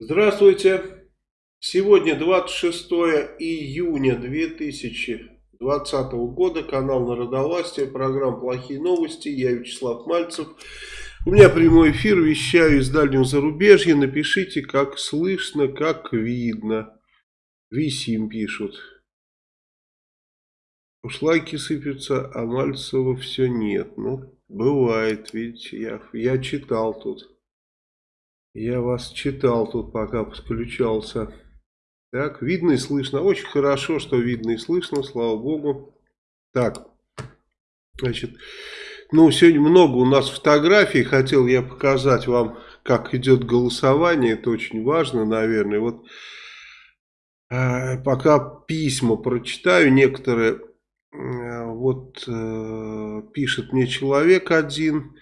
Здравствуйте. Сегодня 26 июня 2020 года. Канал Народовластия. Программа «Плохие новости». Я Вячеслав Мальцев. У меня прямой эфир. Вещаю из дальнего зарубежья. Напишите, как слышно, как видно. Висим пишут. Уж лайки сыпятся, а Мальцева все нет. Ну, бывает, видите, я, я читал тут. Я вас читал тут, пока подключался. Так, видно и слышно. Очень хорошо, что видно и слышно, слава богу. Так, значит, ну, сегодня много у нас фотографий. Хотел я показать вам, как идет голосование. Это очень важно, наверное. Вот э, пока письма прочитаю некоторые. Э, вот э, пишет мне человек один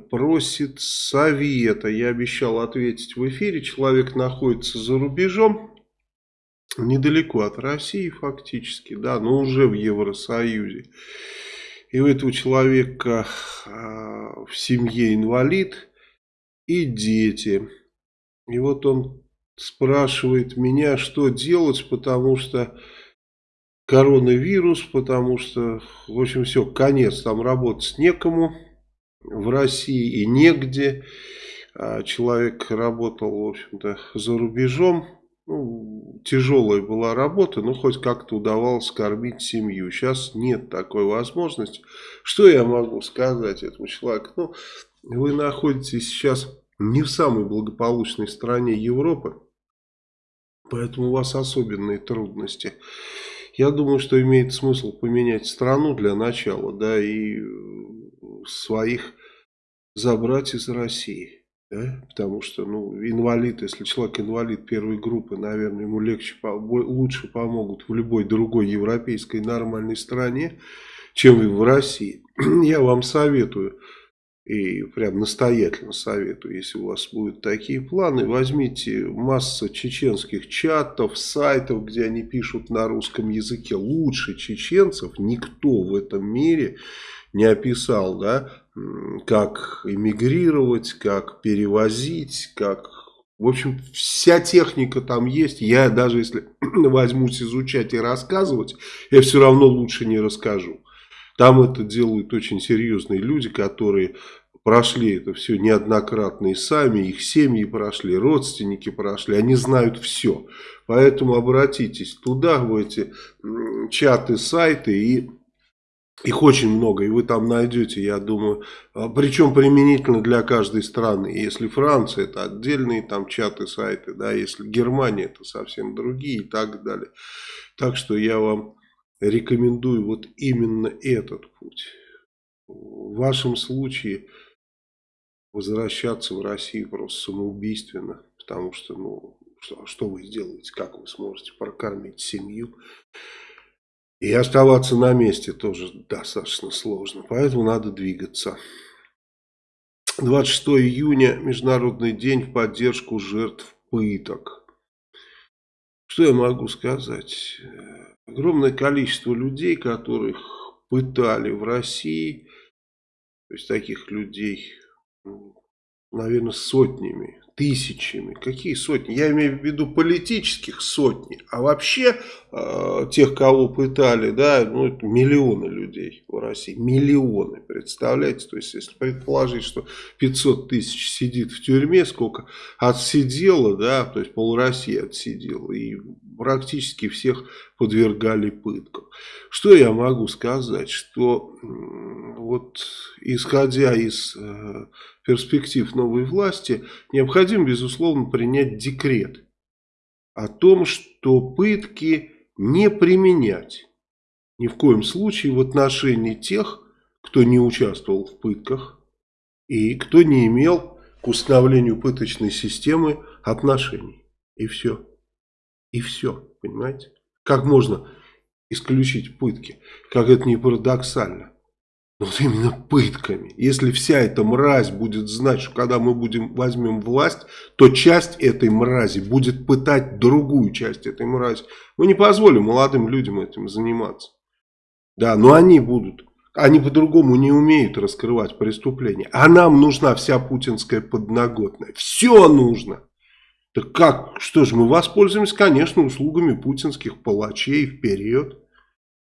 просит совета. Я обещал ответить в эфире. Человек находится за рубежом, недалеко от России фактически, да, но уже в Евросоюзе. И у этого человека э, в семье инвалид и дети. И вот он спрашивает меня, что делать, потому что коронавирус, потому что, в общем, все, конец, там работать некому в России и негде. А человек работал, в общем-то, за рубежом. Ну, тяжелая была работа, но хоть как-то удавалось кормить семью. Сейчас нет такой возможности. Что я могу сказать этому человеку? Ну, вы находитесь сейчас не в самой благополучной стране Европы, поэтому у вас особенные трудности. Я думаю, что имеет смысл поменять страну для начала, да, и своих забрать из России. Да? Потому что, ну, инвалид, если человек инвалид первой группы, наверное, ему легче, лучше помогут в любой другой европейской нормальной стране, чем в России. Я вам советую, и прям настоятельно советую, если у вас будут такие планы, возьмите массу чеченских чатов, сайтов, где они пишут на русском языке. Лучше чеченцев никто в этом мире не описал, да, как эмигрировать, как перевозить, как... В общем, вся техника там есть. Я даже если возьмусь изучать и рассказывать, я все равно лучше не расскажу. Там это делают очень серьезные люди, которые прошли это все неоднократно и сами, их семьи прошли, родственники прошли, они знают все. Поэтому обратитесь туда, в эти чаты, сайты и их очень много, и вы там найдете, я думаю, а, причем применительно для каждой страны. Если Франция, это отдельные там чаты, сайты, да, если Германия, это совсем другие и так далее. Так что я вам рекомендую вот именно этот путь. В вашем случае возвращаться в Россию просто самоубийственно, потому что, ну, что, что вы сделаете, как вы сможете прокормить семью. И оставаться на месте тоже достаточно сложно, поэтому надо двигаться. 26 июня, Международный день в поддержку жертв пыток. Что я могу сказать? Огромное количество людей, которых пытали в России, то есть таких людей, наверное, сотнями, тысячами. Какие сотни? Я имею в виду политических сотни. А вообще э, тех, кого пытали, да, ну это миллионы людей в России. Миллионы, представляете? То есть, если предположить, что 500 тысяч сидит в тюрьме, сколько отсидело, да, то есть пол России отсидело. И практически всех подвергали пыткам. Что я могу сказать? Что вот исходя из э, перспектив новой власти, необходимо, безусловно, принять декрет о том, что пытки не применять ни в коем случае в отношении тех, кто не участвовал в пытках и кто не имел к установлению пыточной системы отношений. И все. И все, понимаете? Как можно исключить пытки? Как это не парадоксально. Но вот именно пытками. Если вся эта мразь будет знать, что когда мы будем, возьмем власть, то часть этой мрази будет пытать другую часть этой мрази. Мы не позволим молодым людям этим заниматься. Да, но они будут. Они по-другому не умеют раскрывать преступления. А нам нужна вся путинская подноготная. Все нужно. Так как? Что же, мы воспользуемся, конечно, услугами путинских палачей вперед.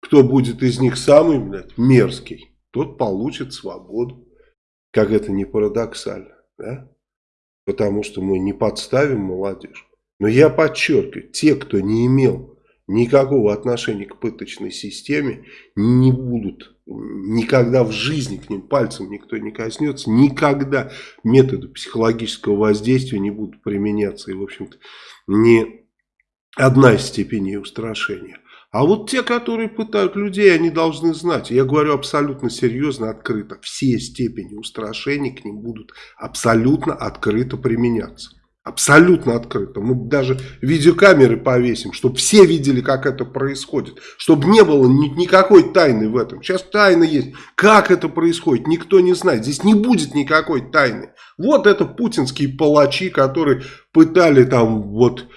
Кто будет из них самый, блядь, мерзкий, тот получит свободу. Как это не парадоксально, да? Потому что мы не подставим молодежь. Но я подчеркиваю, те, кто не имел никакого отношения к пыточной системе, не будут никогда в жизни к ним пальцем никто не коснется, никогда методы психологического воздействия не будут применяться. И, в общем-то, ни одна из степеней устрашения. А вот те, которые пытают людей, они должны знать. Я говорю абсолютно серьезно, открыто. Все степени устрашений к ним будут абсолютно открыто применяться. Абсолютно открыто. Мы даже видеокамеры повесим, чтобы все видели, как это происходит. Чтобы не было ни, никакой тайны в этом. Сейчас тайна есть. Как это происходит, никто не знает. Здесь не будет никакой тайны. Вот это путинские палачи, которые пытали там вот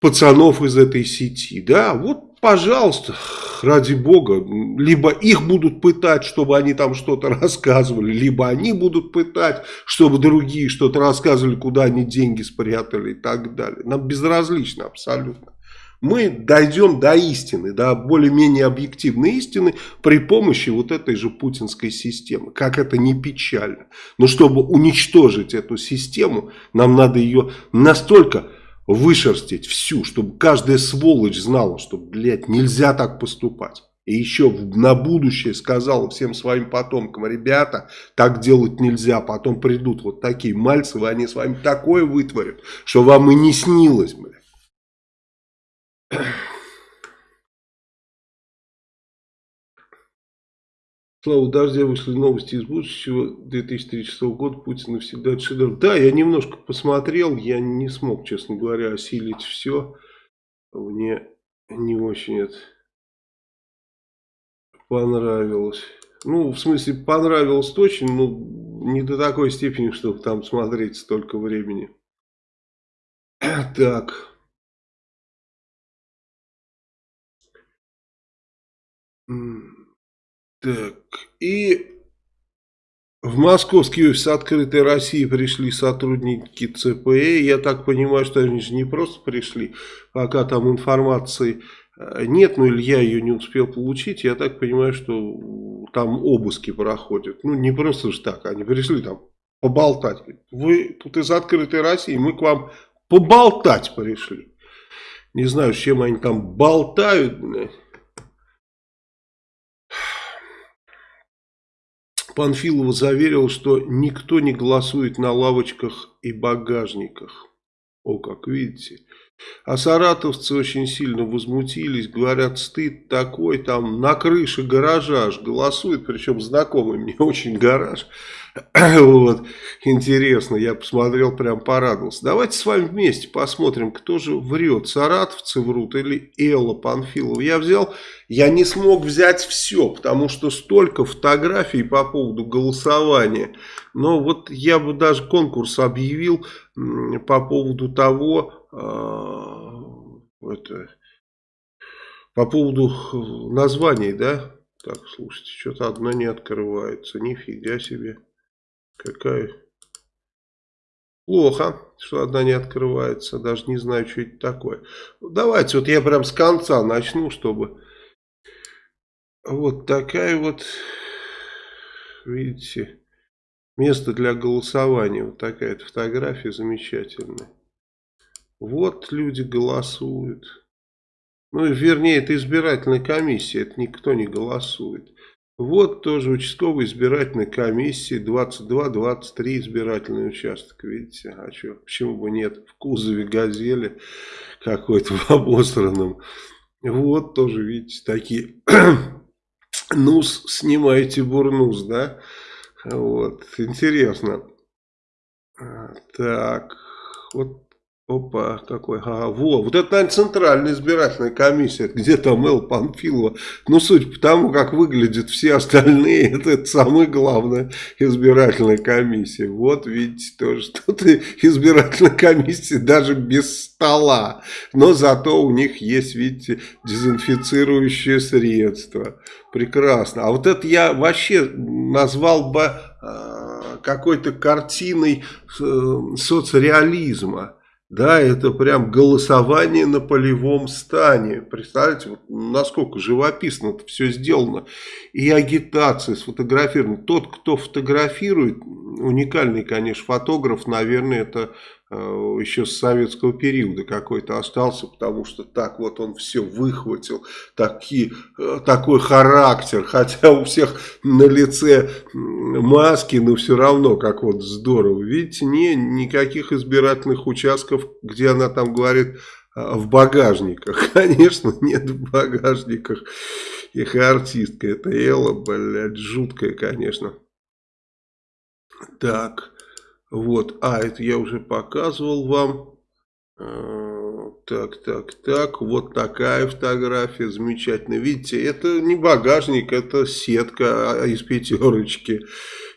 пацанов из этой сети. Да, вот пожалуйста, ради бога, либо их будут пытать, чтобы они там что-то рассказывали, либо они будут пытать, чтобы другие что-то рассказывали, куда они деньги спрятали и так далее. Нам безразлично абсолютно. Мы дойдем до истины, до более-менее объективной истины при помощи вот этой же путинской системы. Как это не печально. Но чтобы уничтожить эту систему, нам надо ее настолько вышерстить всю, чтобы каждая сволочь знала, что, блядь, нельзя так поступать. И еще на будущее сказала всем своим потомкам, ребята, так делать нельзя, потом придут вот такие мальцевы, они с вами такое вытворят, что вам и не снилось, блядь. Слава Дождя вышли новости из будущего 2036 года. Путин навсегда шедевр. Да, я немножко посмотрел. Я не смог, честно говоря, осилить все. Мне не очень это понравилось. Ну, в смысле, понравилось очень, но не до такой степени, чтобы там смотреть столько времени. Так. Так, и в московский офис открытой России пришли сотрудники ЦПЭ. Я так понимаю, что они же не просто пришли, пока там информации э, нет, но Илья ее не успел получить. Я так понимаю, что там обыски проходят. Ну, не просто же так, они пришли там поболтать. Вы тут из открытой России, мы к вам поболтать пришли. Не знаю, с чем они там болтают. Панфилова заверил, что никто не голосует на лавочках и багажниках. О, как видите. А саратовцы очень сильно возмутились, говорят, стыд такой, там на крыше гаража аж голосует, причем знакомый мне очень гараж. вот, интересно, я посмотрел, прям порадовался. Давайте с вами вместе посмотрим, кто же врет, саратовцы врут или Элла Панфилова. Я взял, я не смог взять все, потому что столько фотографий по поводу голосования. Но вот я бы даже конкурс объявил по поводу того, э, это, по поводу названий, да? Так, слушайте, что-то одно не открывается, нифига себе. Какая... Плохо, что одна не открывается. Даже не знаю, что это такое. Давайте, вот я прям с конца начну, чтобы... Вот такая вот, видите, место для голосования. Вот такая фотография замечательная. Вот люди голосуют. Ну, вернее, это избирательная комиссия, это никто не голосует. Вот тоже участковая избирательная комиссия, 22-23 избирательный участок, видите, а что, почему бы нет, в кузове газели какой-то в обосранном. Вот тоже, видите, такие, нус, снимаете бурнус, да, вот, интересно. А, так, вот Опа, какой, ага, во, вот это, наверное, центральная избирательная комиссия, где там Эл Панфилова. Ну, суть по тому, как выглядят все остальные, это, это самая главная избирательная комиссия. Вот, видите, тоже тут избирательная комиссия даже без стола. Но зато у них есть, видите, дезинфицирующее средство. Прекрасно. А вот это я вообще назвал бы э, какой-то картиной э, соцреализма. Да, это прям голосование на полевом стане. Представляете, вот насколько живописно это все сделано. И агитация сфотографирована. Тот, кто фотографирует, уникальный, конечно, фотограф, наверное, это еще с советского периода какой-то остался, потому что так вот он все выхватил, такие, э, такой характер, хотя у всех на лице маски, но все равно как вот здорово. Видите, не, никаких избирательных участков, где она там говорит э, в багажниках. Конечно, нет в багажниках. Их артистка, это Элла, блядь, жуткая, конечно. Так. Вот, а, это я уже показывал вам. А, так, так, так, вот такая фотография, замечательно. Видите, это не багажник, это сетка из пятерочки.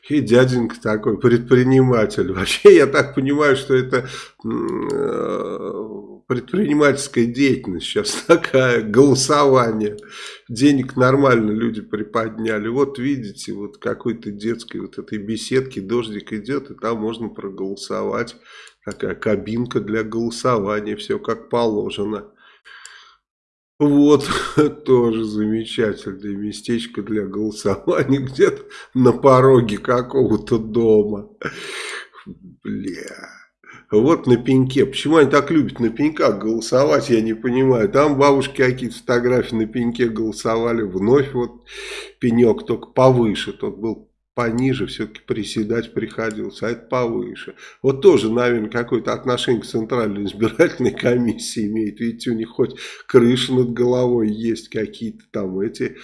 И дяденька такой предприниматель. Вообще, я так понимаю, что это э, предпринимательская деятельность сейчас такая, голосование. Денег нормально люди приподняли. Вот видите, вот какой-то детской вот этой беседки дождик идет, и там можно проголосовать. Такая кабинка для голосования, все как положено. Вот, тоже замечательное местечко для голосования где-то на пороге какого-то дома. Бля. Вот на пеньке. Почему они так любят на пеньках голосовать, я не понимаю. Там бабушки какие-то фотографии на пеньке голосовали. Вновь вот пенек, только повыше. Тот был пониже, все-таки приседать приходилось, а это повыше. Вот тоже, наверное, какое-то отношение к Центральной избирательной комиссии имеет. Видите, у них хоть крыша над головой есть, какие-то там эти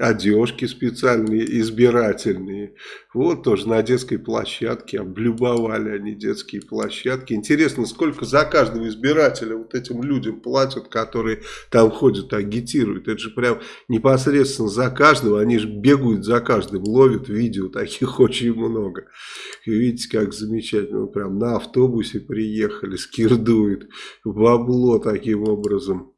одежки специальные, избирательные. Вот тоже на детской площадке, облюбовали они детские площадки. Интересно, сколько за каждого избирателя вот этим людям платят, которые там ходят, агитируют. Это же прям непосредственно за каждого, они же бегают за каждым, ловят видео, таких очень много. И видите, как замечательно, прям на автобусе приехали, скирдует бабло таким образом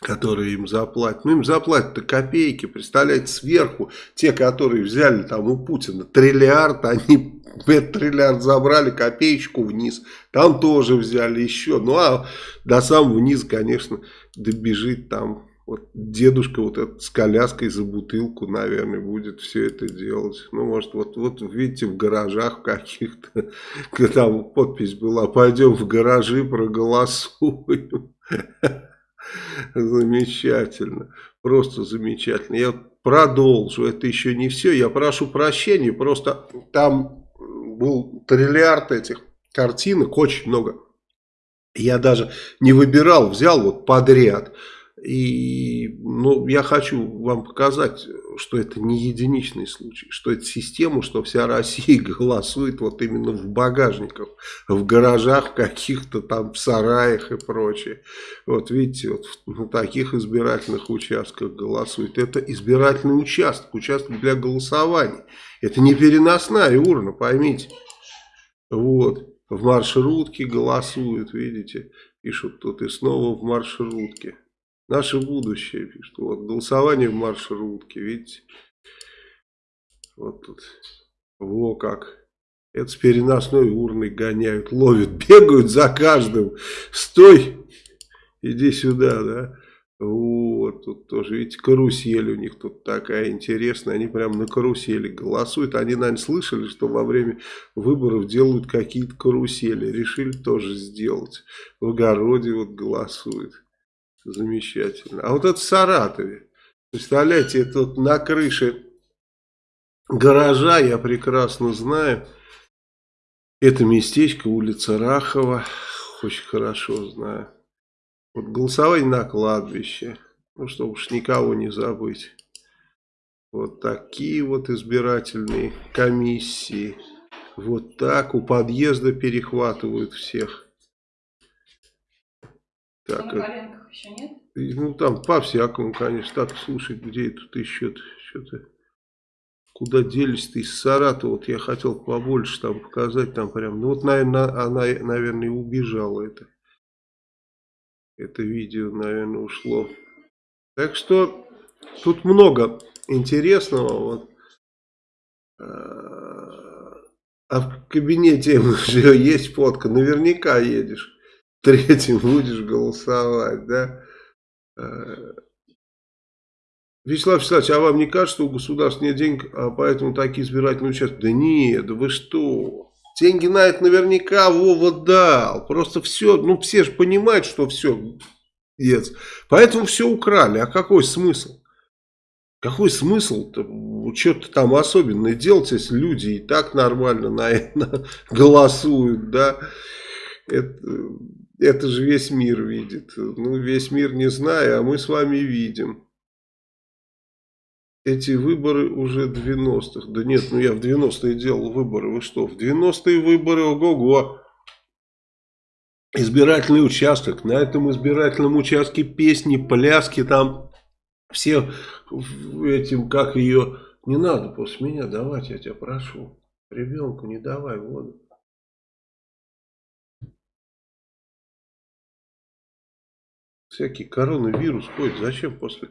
которые им заплатят. Ну, им заплатят-то копейки, представляете, сверху те, которые взяли там у Путина триллиард, они этот триллиард забрали, копеечку вниз, там тоже взяли еще. Ну, а до самого низа, конечно, добежит там вот дедушка вот этот с коляской за бутылку, наверное, будет все это делать. Ну, может, вот, вот видите, в гаражах каких-то, там подпись была, пойдем в гаражи, проголосуем. Замечательно. Просто замечательно. Я продолжу. Это еще не все. Я прошу прощения. Просто там был триллиард этих картинок. Очень много. Я даже не выбирал. Взял вот подряд. И ну, я хочу вам показать, что это не единичный случай, что это система, что вся Россия голосует вот именно в багажниках, в гаражах, в каких-то там сараях и прочее. Вот видите, вот на таких избирательных участках голосуют. Это избирательный участок, участок для голосования. Это не переносная урна, поймите. Вот, в маршрутке голосуют, видите, пишут тут и снова в маршрутке. Наше будущее, пишет. Вот, голосование в маршрутке, видите? Вот тут. Во как. Это с переносной урной гоняют, ловят, бегают за каждым. Стой, иди сюда, да. Вот, тут тоже, видите, карусель у них тут такая интересная. Они прям на карусели голосуют. Они, наверное, слышали, что во время выборов делают какие-то карусели. Решили тоже сделать. В огороде вот голосуют. Замечательно. А вот это в Саратове. Представляете, это вот на крыше гаража, я прекрасно знаю. Это местечко, улица Рахова. Очень хорошо знаю. Вот голосование на кладбище. Ну, чтобы уж никого не забыть. Вот такие вот избирательные комиссии. Вот так у подъезда перехватывают всех. Так, еще нет? Ну, там по-всякому, конечно. Так, слушай, где тут еще что-то... Куда делись-то из Саратова? Вот я хотел побольше там показать, там прям... Ну, вот, наверное, она, наверное, убежала это. Это видео, наверное, ушло. Так что тут много интересного. Вот. А, А в кабинете уже есть фотка, наверняка едешь. Третьим будешь голосовать, да? Э, Вячеслав Вячеславович, а вам не кажется, что у государства нет денег, а поэтому такие избирательные участки? Да нет, да вы что? Деньги на это наверняка Вова дал. Просто все, ну все же понимают, что все, нет. Поэтому все украли. А какой смысл? Какой смысл что-то там особенное делать, если люди и так нормально на это голосуют, да? Это, это же весь мир видит. Ну, весь мир не знаю, а мы с вами видим. Эти выборы уже 90-х. Да нет, ну я в 90-е делал выборы. Вы что, в 90-е выборы, ого-го. Избирательный участок. На этом избирательном участке песни, пляски там. Все этим, как ее... Не надо после меня давать, я тебя прошу. Ребенку не давай воду. Всякий коронавирус ходит. Зачем после...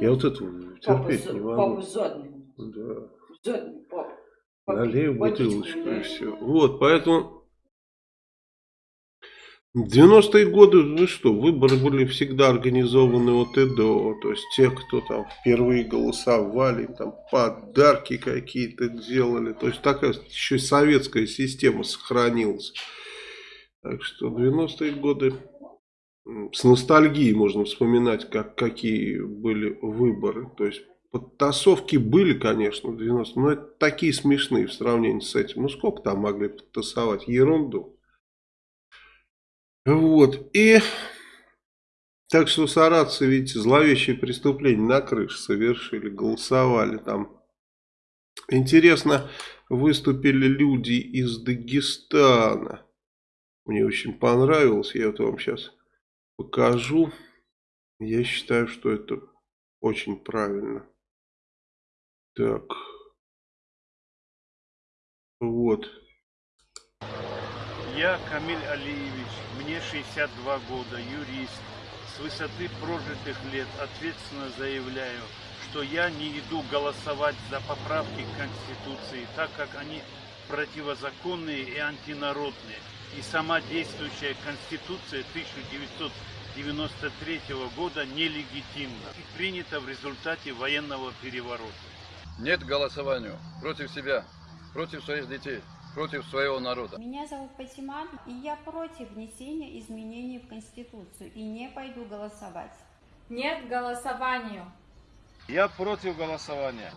Я вот это терпеть папа, не могу. Папа задний. Да. Задний папа. Налей бутылочку и все. Вот, поэтому... 90-е годы, ну что, выборы были всегда организованы от и до. То есть те, кто там впервые голосовали, там подарки какие-то делали. То есть такая еще советская система сохранилась. Так что 90-е годы с ностальгией можно вспоминать, как, какие были выборы. То есть подтасовки были, конечно, в 90 но это такие смешные в сравнении с этим. Ну сколько там могли подтасовать? Ерунду. Вот. И так что саратцы, видите, зловещие преступления на крыше совершили, голосовали там. Интересно, выступили люди из Дагестана. Мне очень понравилось, я вот вам сейчас покажу. Я считаю, что это очень правильно. Так. Вот. Я Камиль Алиевич, мне 62 года, юрист. С высоты прожитых лет ответственно заявляю, что я не иду голосовать за поправки к Конституции, так как они противозаконные и антинародные и сама действующая Конституция 1993 года нелегитимна и принята в результате военного переворота. Нет голосованию против себя, против своих детей, против своего народа. Меня зовут Патиман, и я против внесения изменений в Конституцию и не пойду голосовать. Нет голосованию. Я против голосования.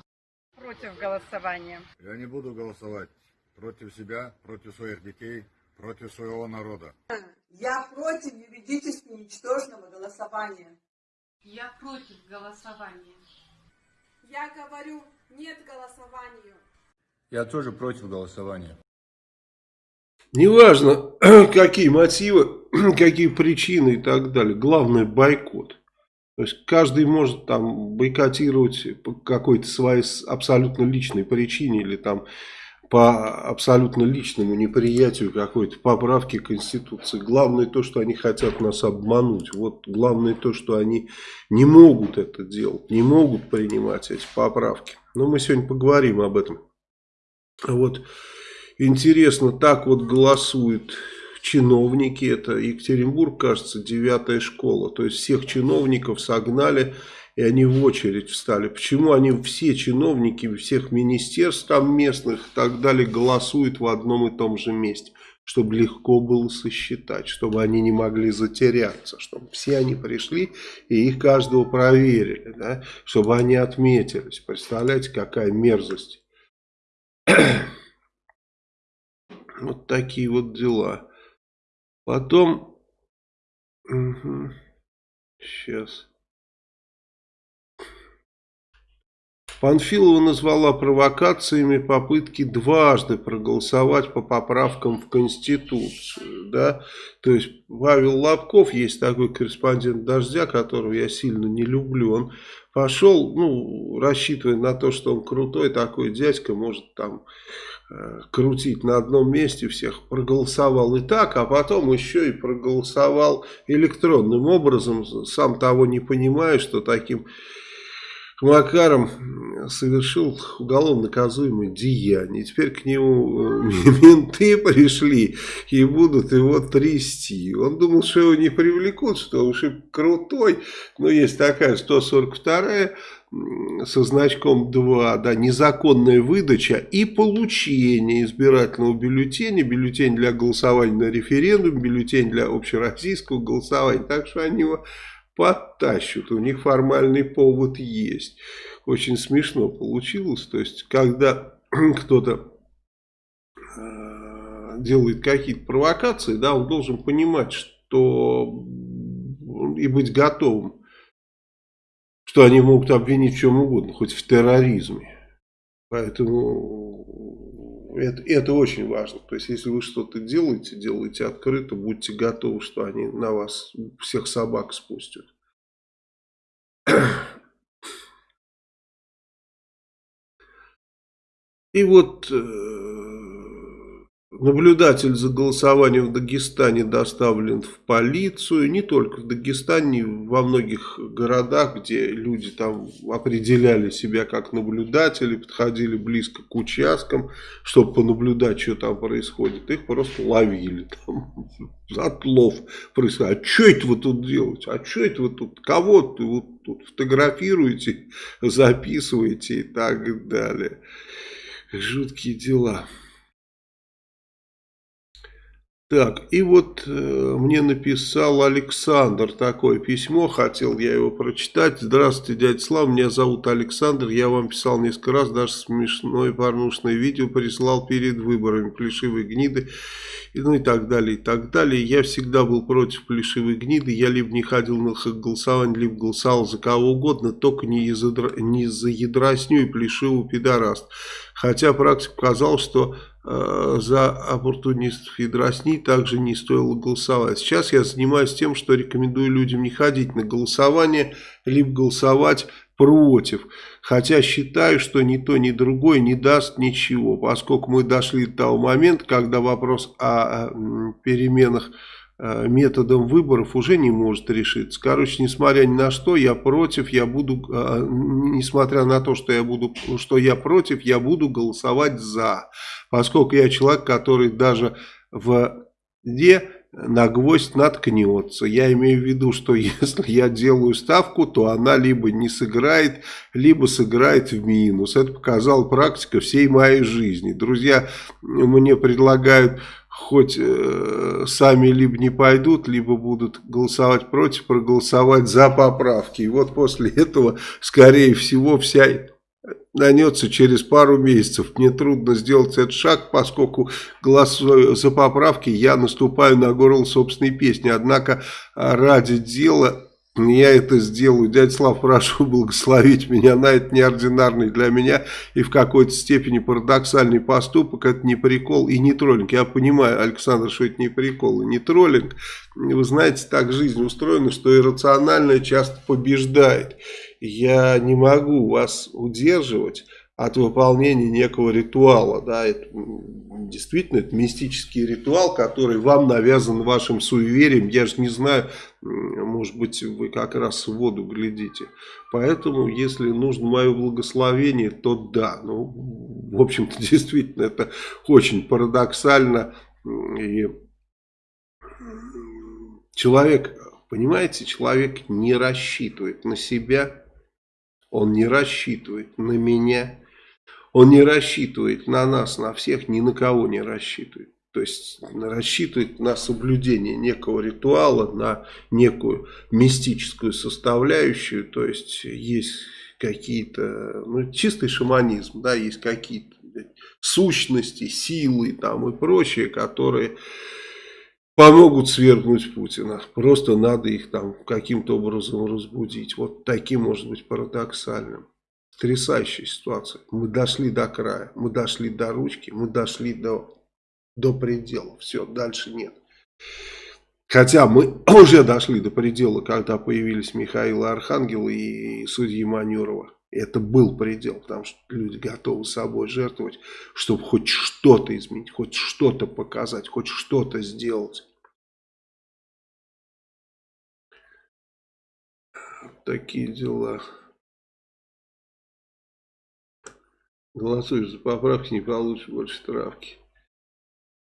Против голосования. Я не буду голосовать против себя, против своих детей, против своего народа. Я против юридически ничтожного голосования. Я против голосования. Я говорю нет голосованию. Я тоже против голосования. Неважно, какие мотивы, какие причины и так далее. Главное бойкот. То есть каждый может там бойкотировать по какой-то своей абсолютно личной причине или там по абсолютно личному неприятию какой-то поправки Конституции. Главное то, что они хотят нас обмануть. Вот главное то, что они не могут это делать, не могут принимать эти поправки. Но мы сегодня поговорим об этом. Вот интересно, так вот голосуют чиновники. Это Екатеринбург, кажется, девятая школа. То есть всех чиновников согнали и они в очередь встали. Почему они все чиновники всех министерств там местных и так далее голосуют в одном и том же месте? Чтобы легко было сосчитать, чтобы они не могли затеряться, чтобы все они пришли и их каждого проверили, да? чтобы они отметились. Представляете, какая мерзость. Вот такие вот дела. Потом... Угу. Сейчас. Панфилова назвала провокациями попытки дважды проголосовать по поправкам в Конституцию. Да? То есть Павел Лобков, есть такой корреспондент «Дождя», которого я сильно не люблю, он пошел, ну, рассчитывая на то, что он крутой такой дядька, может там э, крутить на одном месте всех, проголосовал и так, а потом еще и проголосовал электронным образом, сам того не понимая, что таким Макаром совершил уголовно наказуемое деяние. Теперь к нему менты пришли и будут его трясти. Он думал, что его не привлекут, что уж и крутой. Но есть такая 142 со значком 2, да, незаконная выдача и получение избирательного бюллетеня, бюллетень для голосования на референдум, бюллетень для общероссийского голосования. Так что они его подтащут, у них формальный повод есть. Очень смешно получилось, то есть, когда кто-то э, делает какие-то провокации, да, он должен понимать, что и быть готовым, что они могут обвинить в чем угодно, хоть в терроризме. Поэтому это, это очень важно. То есть, если вы что-то делаете, делайте открыто, будьте готовы, что они на вас всех собак спустят. И вот э, наблюдатель за голосованием в Дагестане доставлен в полицию. Не только в Дагестане, во многих городах, где люди там определяли себя как наблюдатели, подходили близко к участкам, чтобы понаблюдать, что там происходит. Их просто ловили. Там отлов происходит. А что это вы тут делаете? А что это вы тут? Кого ты вот тут фотографируете, записываете и так далее. Жуткие дела. Так, и вот э, мне написал Александр такое письмо, хотел я его прочитать. Здравствуйте, дядя Слав, меня зовут Александр, я вам писал несколько раз, даже смешное порнушное видео прислал перед выборами плешивой гниды, и, ну и так далее, и так далее. Я всегда был против плешивой гниды, я либо не ходил на голосование, либо голосовал за кого угодно, только не за, не за ядросню и плешивую пидораст. Хотя практика показала, что за оппортунистов и дросни также не стоило голосовать. Сейчас я занимаюсь тем, что рекомендую людям не ходить на голосование, либо голосовать против. Хотя считаю, что ни то, ни другое не даст ничего, поскольку мы дошли до того момента, когда вопрос о переменах Э, методом выборов уже не может решиться. Короче, несмотря ни на что, я против, я буду, э, несмотря на то, что я буду, что я против, я буду голосовать за. Поскольку я человек, который даже в где на гвоздь наткнется. Я имею в виду, что если я делаю ставку, то она либо не сыграет, либо сыграет в минус. Это показала практика всей моей жизни. Друзья мне предлагают хоть э, сами либо не пойдут, либо будут голосовать против, проголосовать за поправки. И вот после этого, скорее всего, вся нанется через пару месяцев. Мне трудно сделать этот шаг, поскольку голосуя за поправки, я наступаю на горло собственной песни. Однако ради дела я это сделаю. Дядя Слав, прошу благословить меня на это неординарный для меня и в какой-то степени парадоксальный поступок. Это не прикол и не троллинг. Я понимаю, Александр, что это не прикол и не троллинг. Вы знаете, так жизнь устроена, что иррациональное часто побеждает. Я не могу вас удерживать от выполнения некого ритуала. Да, это, действительно, это мистический ритуал, который вам навязан вашим суеверием. Я же не знаю, может быть, вы как раз в воду глядите. Поэтому, если нужно мое благословение, то да. Ну, в общем-то, действительно, это очень парадоксально. И человек, понимаете, человек не рассчитывает на себя, он не рассчитывает на меня, он не рассчитывает на нас, на всех, ни на кого не рассчитывает. То есть рассчитывает на соблюдение некого ритуала, на некую мистическую составляющую. То есть есть какие-то, ну чистый шаманизм, да, есть какие-то сущности, силы там и прочее, которые помогут свергнуть Путина. Просто надо их там каким-то образом разбудить. Вот таким может быть парадоксальным. Потрясающая ситуация. Мы дошли до края, мы дошли до ручки, мы дошли до до предела. Все, дальше нет. Хотя мы уже дошли до предела, когда появились Михаил Архангел и судьи Манюрова. Это был предел, потому что люди готовы собой жертвовать, чтобы хоть что-то изменить, хоть что-то показать, хоть что-то сделать. Такие дела. Голосуешь за поправки, не получишь больше травки.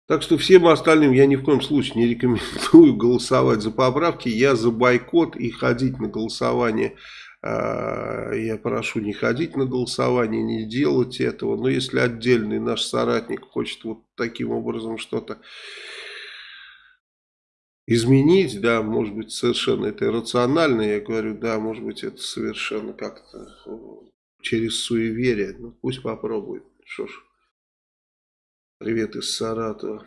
Так что всем остальным я ни в коем случае не рекомендую голосовать за поправки. Я за бойкот и ходить на голосование. А, я прошу не ходить на голосование, не делать этого. Но если отдельный наш соратник хочет вот таким образом что-то изменить, да, может быть, совершенно это иррационально, я говорю, да, может быть, это совершенно как-то через суеверие, ну, пусть попробует, что ж. Привет из Саратова.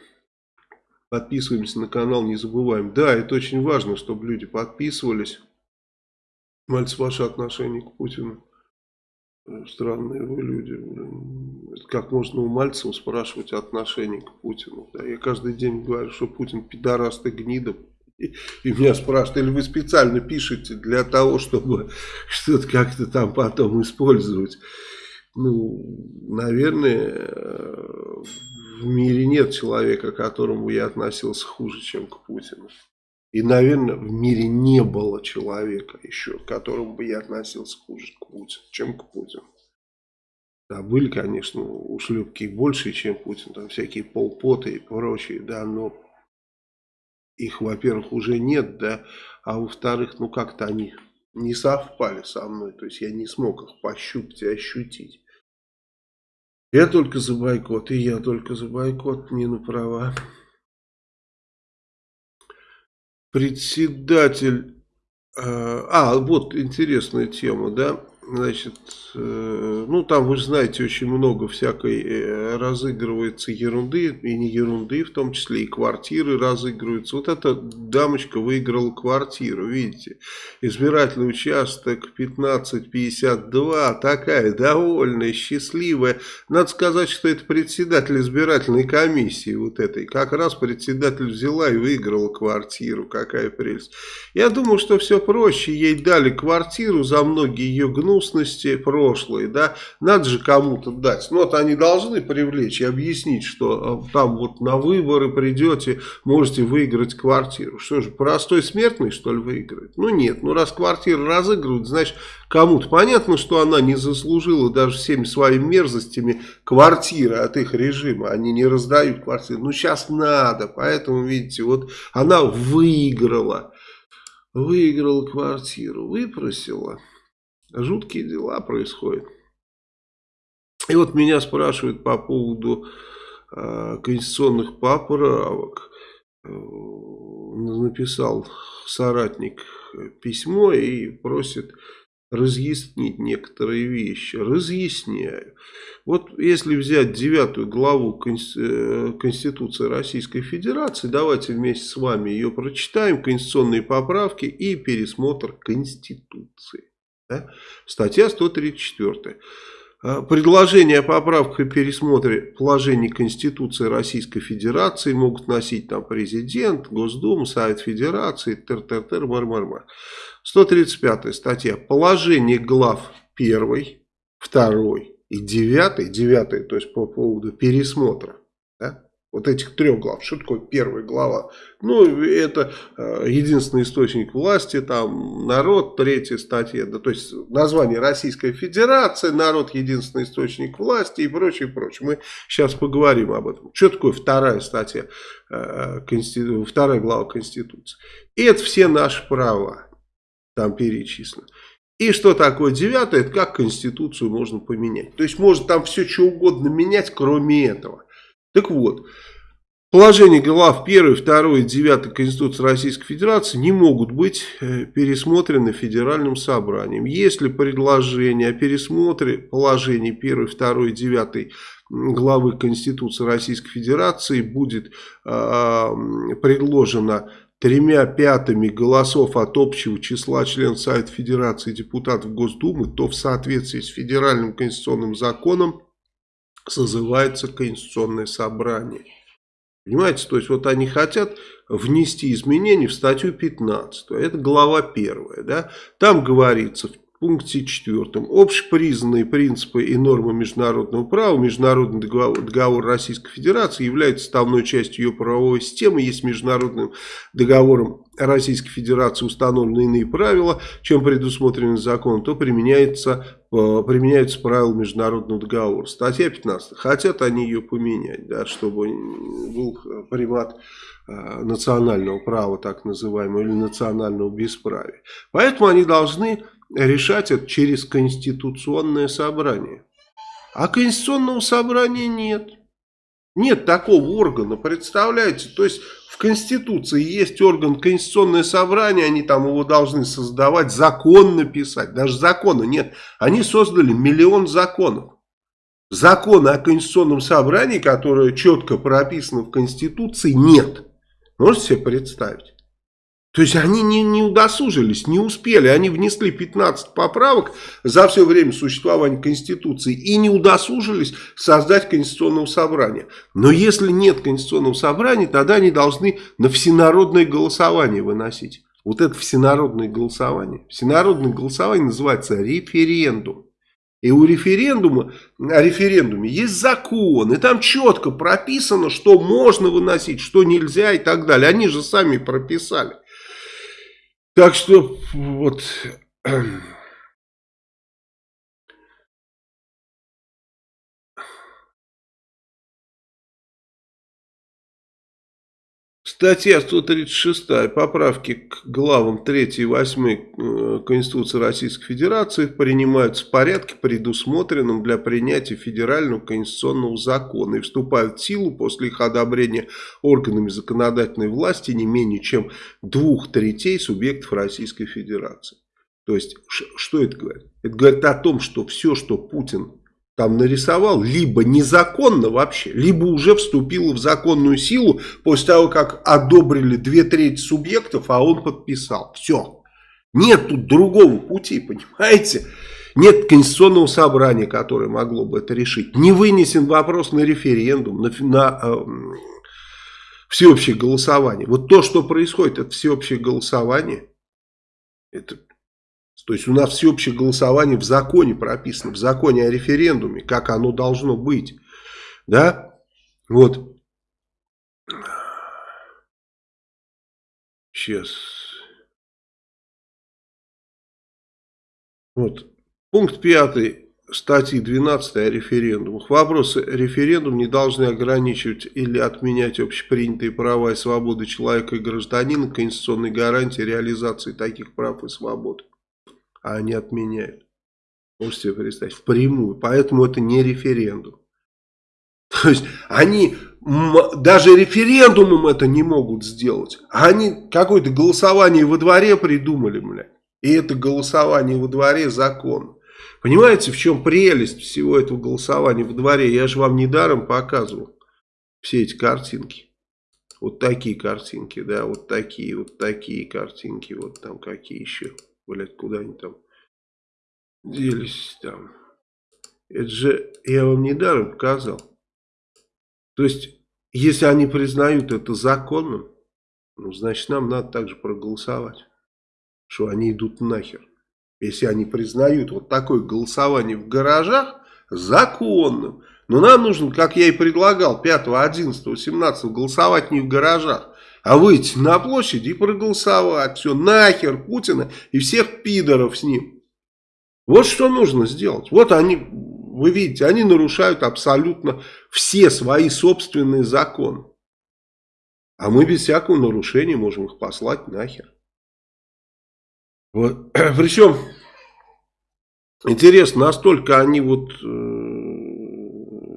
Подписываемся на канал, не забываем. Да, это очень важно, чтобы люди подписывались. Мальцев, ваше отношение к Путину. Странные вы люди. Как можно у Мальцева спрашивать отношение к Путину? Да, я каждый день говорю, что Путин пидораст и гнида. И, меня спрашивают, или вы специально пишете для того, чтобы что-то как-то там потом использовать. Ну, наверное, в мире нет человека, к которому я относился хуже, чем к Путину. И, наверное, в мире не было человека еще, к которому бы я относился хуже, к Путину, чем к Путину. Да, были, конечно, ушлепки больше, чем Путин, там всякие полпоты и прочие, да, но их, во-первых, уже нет, да, а во-вторых, ну как-то они не совпали со мной, то есть я не смог их пощупать и ощутить. Я только за бойкот, и я только за бойкот, на права. Председатель... Э, а, вот интересная тема, да? Значит, э, ну там, вы знаете, очень много всякой э, разыгрывается ерунды, и не ерунды, в том числе и квартиры разыгрываются. Вот эта дамочка выиграла квартиру, видите, избирательный участок 1552, такая довольная, счастливая. Надо сказать, что это председатель избирательной комиссии вот этой. Как раз председатель взяла и выиграла квартиру, какая прелесть. Я думаю, что все проще, ей дали квартиру за многие ее гнусности гнусности прошлой, да, надо же кому-то дать. Ну, вот они должны привлечь и объяснить, что э, там вот на выборы придете, можете выиграть квартиру. Что же, простой смертный, что ли, выиграет? Ну, нет. Ну, раз квартиру разыгрывают, значит, кому-то понятно, что она не заслужила даже всеми своими мерзостями квартиры от их режима. Они не раздают квартиры. Ну, сейчас надо. Поэтому, видите, вот она выиграла. Выиграла квартиру, выпросила. Жуткие дела происходят. И вот меня спрашивают по поводу э, конституционных поправок. Э, написал соратник письмо и просит разъяснить некоторые вещи. Разъясняю. Вот если взять девятую главу э, Конституции Российской Федерации, давайте вместе с вами ее прочитаем, конституционные поправки и пересмотр Конституции. Да? Статья 134. А, предложения о поправках и пересмотре положений Конституции Российской Федерации могут носить там президент, Госдума, Совет Федерации, тер-тер-тер, мар-мар-мар. 135 статья. Положение глав 1, 2 и 9, 9, то есть по поводу пересмотра вот этих трех глав. Что такое первая глава? Ну, это э, единственный источник власти, там народ, третья статья, да, то есть название Российская Федерация, народ, единственный источник власти и прочее, прочее. Мы сейчас поговорим об этом. Что такое вторая статья, э, конститу... вторая глава Конституции? Это все наши права, там перечислено. И что такое девятое, это как Конституцию можно поменять. То есть можно там все что угодно менять, кроме этого. Так вот, положение глав 1, 2 и 9 Конституции Российской Федерации не могут быть э, пересмотрены Федеральным собранием. Если предложение о пересмотре положений 1, 2 и 9 главы Конституции Российской Федерации будет э, предложено тремя пятыми голосов от общего числа членов Совета Федерации и депутатов Госдумы, то в соответствии с федеральным конституционным законом созывается конституционное собрание. Понимаете, то есть вот они хотят внести изменения в статью 15, это глава 1, да? там говорится в пункте 4, общепризнанные принципы и нормы международного права, международный договор, договор Российской Федерации является составной частью ее правовой системы, есть международным договором Российской Федерации установлены иные правила, чем предусмотрены законом, то применяется применяются правила международного договора. Статья 15. Хотят они ее поменять, да, чтобы был примат национального права, так называемого, или национального бесправия. Поэтому они должны решать это через конституционное собрание. А конституционного собрания нет. Нет такого органа, представляете? То есть в Конституции есть орган Конституционное собрание, они там его должны создавать, закон написать. Даже закона нет. Они создали миллион законов. Закона о Конституционном собрании, которое четко прописано в Конституции, нет. Можете себе представить? То есть они не, не удосужились, не успели. Они внесли 15 поправок за все время существования Конституции и не удосужились создать Конституционного собрания. Но если нет Конституционного собрания, тогда они должны на всенародное голосование выносить. Вот это всенародное голосование. Всенародное голосование называется референдум. И у референдума, о референдуме есть закон, и там четко прописано, что можно выносить, что нельзя и так далее. Они же сами прописали. Так что вот... Статья 136 поправки к главам 3 и 8 э, Конституции Российской Федерации принимаются в порядке, предусмотренном для принятия федерального конституционного закона и вступают в силу после их одобрения органами законодательной власти не менее чем двух третей субъектов Российской Федерации. То есть, что это говорит? Это говорит о том, что все, что Путин там нарисовал, либо незаконно вообще, либо уже вступило в законную силу после того, как одобрили две трети субъектов, а он подписал. Все. Нет тут другого пути, понимаете? Нет конституционного собрания, которое могло бы это решить. Не вынесен вопрос на референдум, на, на э, всеобщее голосование. Вот то, что происходит, это всеобщее голосование. Это то есть у нас всеобщее голосование в законе прописано, в законе о референдуме, как оно должно быть. Да? Вот. Сейчас. Вот. Пункт пятый статьи 12 о референдумах. Вопросы референдум не должны ограничивать или отменять общепринятые права и свободы человека и гражданина, конституционной гарантии реализации таких прав и свобод а они отменяют. Можете себе представить, впрямую. Поэтому это не референдум. То есть они даже референдумом это не могут сделать. Они какое-то голосование во дворе придумали, бля. И это голосование во дворе закон. Понимаете, в чем прелесть всего этого голосования во дворе? Я же вам недаром показывал все эти картинки. Вот такие картинки, да, вот такие, вот такие картинки, вот там какие еще блядь, куда они там делись там. Это же я вам недаром показал. То есть, если они признают это законным, ну, значит, нам надо также проголосовать. Что они идут нахер. Если они признают вот такое голосование в гаражах законным. Но нам нужно, как я и предлагал, 5, 11, 17 голосовать не в гаражах, а выйти на площадь и проголосовать. Все, нахер Путина и всех пидоров с ним. Вот что нужно сделать. Вот они, вы видите, они нарушают абсолютно все свои собственные законы. А мы без всякого нарушения можем их послать нахер. Вот. Причем, интересно, настолько они вот э,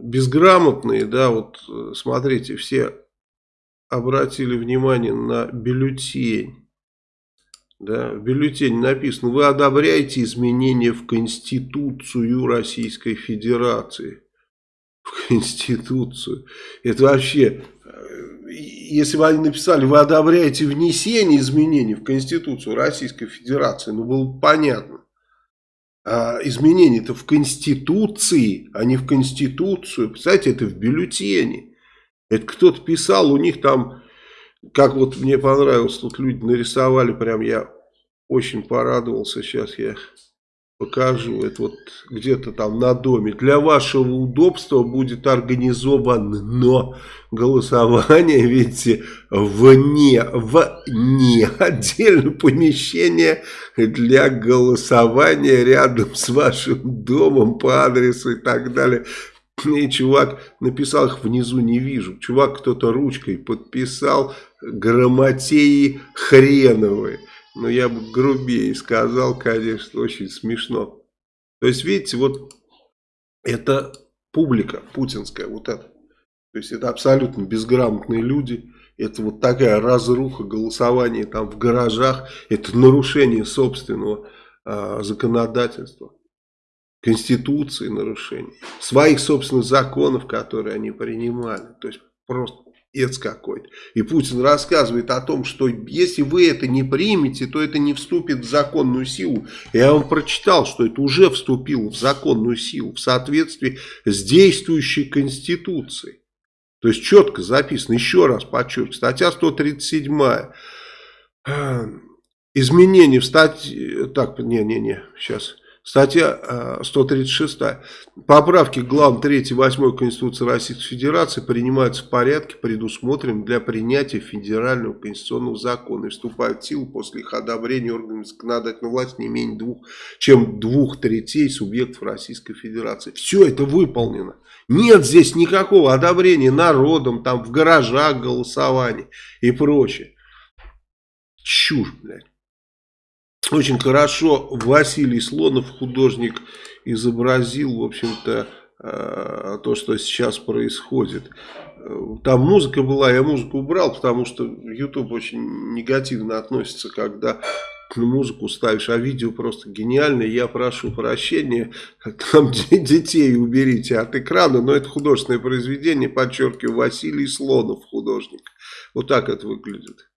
безграмотные, да, вот э, смотрите, все обратили внимание на бюллетень. Да, в бюллетене написано, вы одобряете изменения в Конституцию Российской Федерации. В Конституцию. Это вообще, если бы они написали, вы одобряете внесение изменений в Конституцию Российской Федерации, ну было бы понятно. А изменения-то в Конституции, а не в Конституцию. Представляете, это в бюллетене. Это кто-то писал, у них там, как вот мне понравилось, тут люди нарисовали, прям я очень порадовался, сейчас я покажу. Это вот где-то там на доме. Для вашего удобства будет организовано голосование, видите, вне, вне отдельное помещение для голосования рядом с вашим домом по адресу и так далее. И чувак написал их внизу, не вижу. Чувак кто-то ручкой подписал грамотеи хреновые. Но я бы грубее сказал, конечно, очень смешно. То есть, видите, вот это публика путинская, вот это. То есть, это абсолютно безграмотные люди. Это вот такая разруха, голосование там в гаражах. Это нарушение собственного а, законодательства. Конституции нарушение. Своих собственных законов, которые они принимали. То есть, просто Ец какой-то. И Путин рассказывает о том, что если вы это не примете, то это не вступит в законную силу. Я вам прочитал, что это уже вступило в законную силу в соответствии с действующей Конституцией. То есть четко записано, еще раз подчеркиваю, статья 137. Изменения в статье... Так, не-не-не, сейчас... Статья 136. Э, Поправки к главам 3 и 8 Конституции Российской Федерации принимаются в порядке, предусмотренном для принятия федерального конституционного закона и вступают в силу после их одобрения органами законодательной власти не менее двух, чем двух третей субъектов Российской Федерации. Все это выполнено. Нет здесь никакого одобрения народом, там в гаражах голосования и прочее. Чушь, блядь. Очень хорошо Василий Слонов, художник, изобразил, в общем-то, э, то, что сейчас происходит. Там музыка была, я музыку убрал, потому что YouTube очень негативно относится, когда музыку ставишь, а видео просто гениальное. Я прошу прощения, там детей уберите от экрана, но это художественное произведение, подчеркиваю, Василий Слонов, художник. Вот так это выглядит.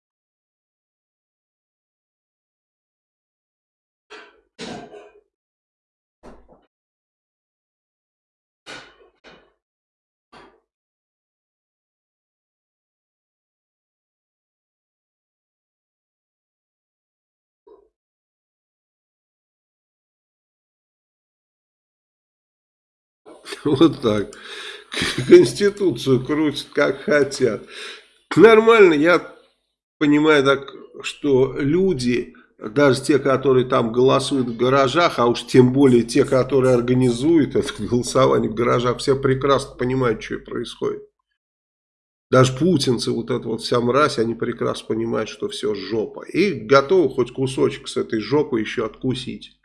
Вот так. Конституцию крутят как хотят. Нормально, я понимаю так, что люди, даже те, которые там голосуют в гаражах, а уж тем более те, которые организуют это голосование в гаражах, все прекрасно понимают, что происходит. Даже путинцы, вот эта вот вся мразь, они прекрасно понимают, что все жопа. И готовы хоть кусочек с этой жопы еще откусить.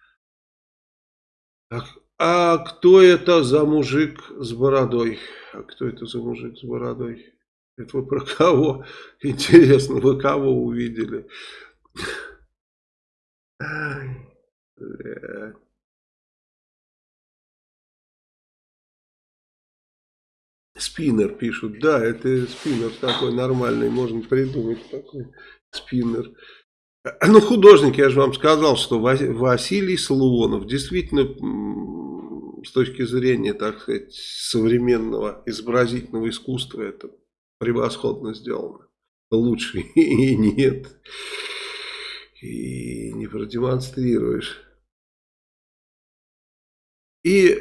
А кто это за мужик с бородой? А кто это за мужик с бородой? Это вы про кого? Интересно, вы кого увидели? Спиннер пишут. Да, это спиннер такой нормальный. Можно придумать такой спиннер. Ну, художник, я же вам сказал, что Василий Слонов действительно с точки зрения, так сказать, современного изобразительного искусства это превосходно сделано. Лучше и нет. И не продемонстрируешь. И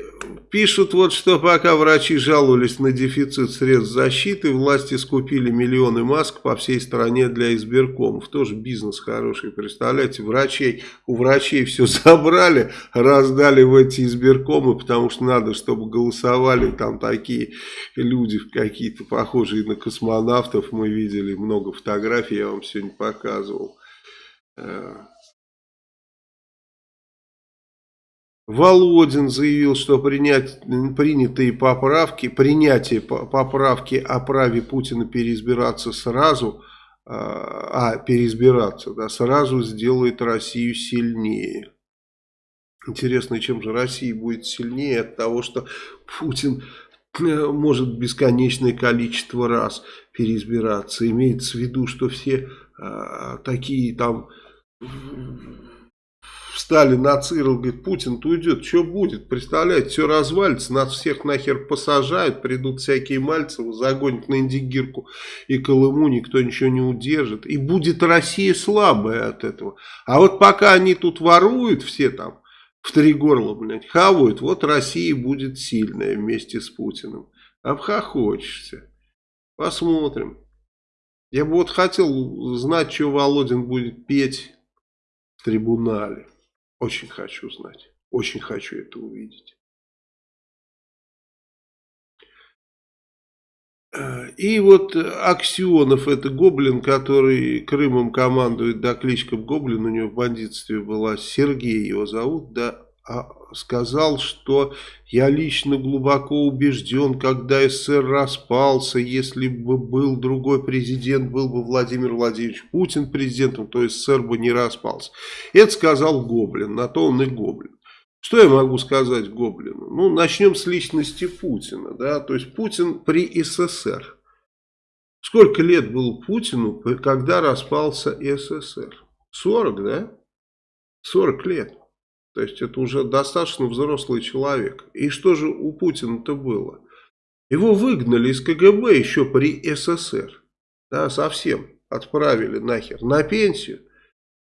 пишут вот, что пока врачи жаловались на дефицит средств защиты, власти скупили миллионы маск по всей стране для избиркомов. Тоже бизнес хороший, представляете, врачей, у врачей все забрали, раздали в эти избиркомы, потому что надо, чтобы голосовали там такие люди, какие-то похожие на космонавтов. Мы видели много фотографий, я вам сегодня показывал. Володин заявил, что принять, принятые поправки, принятие поправки о праве Путина переизбираться сразу, а, а переизбираться, да, сразу сделает Россию сильнее. Интересно, чем же Россия будет сильнее от того, что Путин э, может бесконечное количество раз переизбираться. Имеется в виду, что все а, такие там встали на ЦИРЛ, говорит, Путин-то уйдет, что будет? Представляете, все развалится, нас всех нахер посажают, придут всякие Мальцевы, загонят на Индигирку и Колыму, никто ничего не удержит. И будет Россия слабая от этого. А вот пока они тут воруют все там, в три горла, блядь, хавают, вот Россия будет сильная вместе с Путиным. Обхохочешься. Посмотрим. Я бы вот хотел знать, что Володин будет петь в трибунале. Очень хочу знать. Очень хочу это увидеть. И вот Аксионов, это гоблин, который Крымом командует, да, кличка Гоблин, у него в бандитстве была, Сергей его зовут, да, сказал, что я лично глубоко убежден, когда СССР распался, если бы был другой президент, был бы Владимир Владимирович Путин президентом, то СССР бы не распался. Это сказал Гоблин, на то он и Гоблин. Что я могу сказать Гоблину? Ну, начнем с личности Путина. Да? То есть Путин при СССР. Сколько лет было Путину, когда распался СССР? 40, да? 40 лет. То есть это уже достаточно взрослый человек. И что же у Путина-то было? Его выгнали из КГБ еще при СССР. Да, совсем отправили нахер на пенсию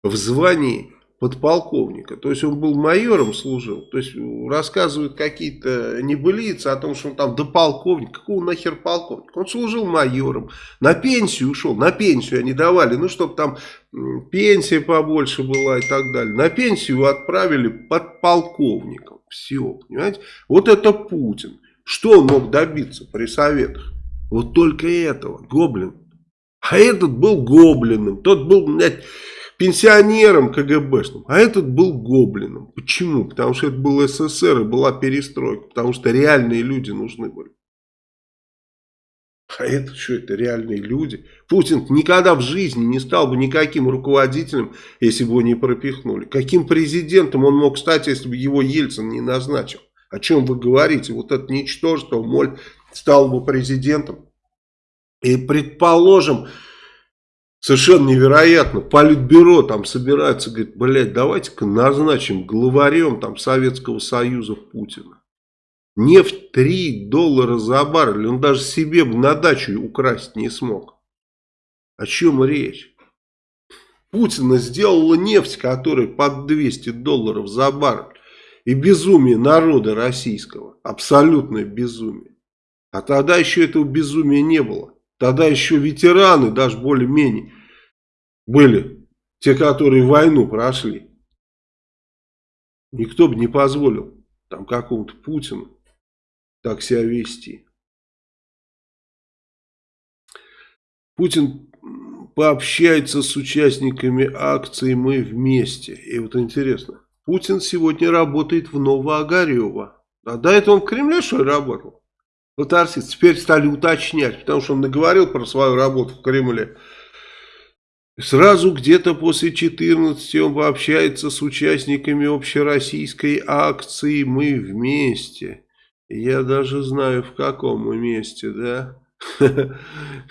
в звании подполковника. То есть он был майором служил. То есть рассказывают какие-то небылицы о том, что он там до полковника. Какого нахер полковника? Он служил майором. На пенсию ушел. На пенсию они давали. Ну, чтобы там пенсия побольше была и так далее. На пенсию отправили подполковником. Все, понимаете? Вот это Путин. Что он мог добиться при советах? Вот только этого. Гоблин. А этот был гоблином. Тот был, блядь пенсионером КГБшным, а этот был гоблином. Почему? Потому что это был СССР и была перестройка, потому что реальные люди нужны были. А это что, это реальные люди? Путин никогда в жизни не стал бы никаким руководителем, если бы его не пропихнули. Каким президентом он мог стать, если бы его Ельцин не назначил? О чем вы говорите? Вот это ничтожество, моль, стал бы президентом. И предположим, Совершенно невероятно. Политбюро там собирается, говорит, блядь, давайте-ка назначим главарем там Советского Союза Путина. Нефть 3 доллара за баррель. Он даже себе бы на дачу украсть не смог. О чем речь? Путина сделала нефть, которая под 200 долларов за баррель. И безумие народа российского. Абсолютное безумие. А тогда еще этого безумия не было. Тогда еще ветераны, даже более-менее, были. Те, которые войну прошли. Никто бы не позволил там какому-то Путину так себя вести. Путин пообщается с участниками акции «Мы вместе». И вот интересно, Путин сегодня работает в Новоогарево. А до этого он в Кремле что ли работал? Артист теперь стали уточнять, потому что он наговорил про свою работу в Кремле. Сразу где-то после 14 он пообщается с участниками общероссийской акции «Мы вместе». Я даже знаю, в каком месте, да?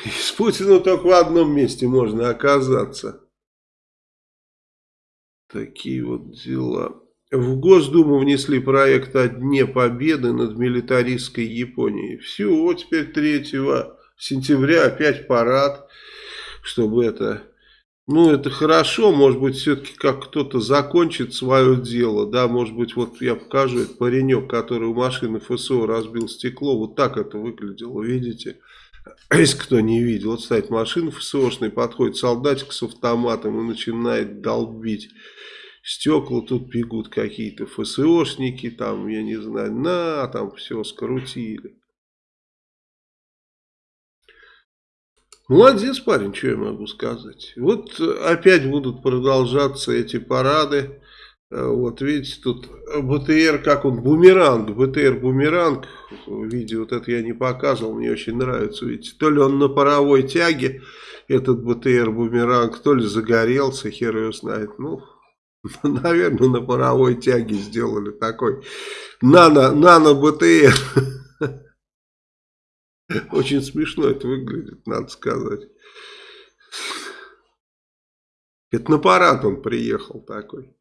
С Путиным только в одном месте можно оказаться. Такие вот дела. В Госдуму внесли проект о Дне Победы над милитаристской Японией. Все, теперь 3 сентября опять парад, чтобы это... Ну, это хорошо, может быть, все-таки как кто-то закончит свое дело, да, может быть, вот я покажу, этот паренек, который у машины ФСО разбил стекло, вот так это выглядело, видите? Если кто не видел, вот стоит машина ФСОшная, подходит солдатик с автоматом и начинает долбить стекла тут бегут какие-то ФСОшники, там, я не знаю, на, там все скрутили. Молодец парень, что я могу сказать. Вот опять будут продолжаться эти парады. Вот видите, тут БТР, как он, бумеранг, БТР бумеранг, видео вот это я не показывал, мне очень нравится, видите, то ли он на паровой тяге, этот БТР бумеранг, то ли загорелся, хер его знает, ну, Наверное, на паровой тяге сделали такой нано, нано БТР. Очень смешно это выглядит, надо сказать. Это на парад он приехал такой.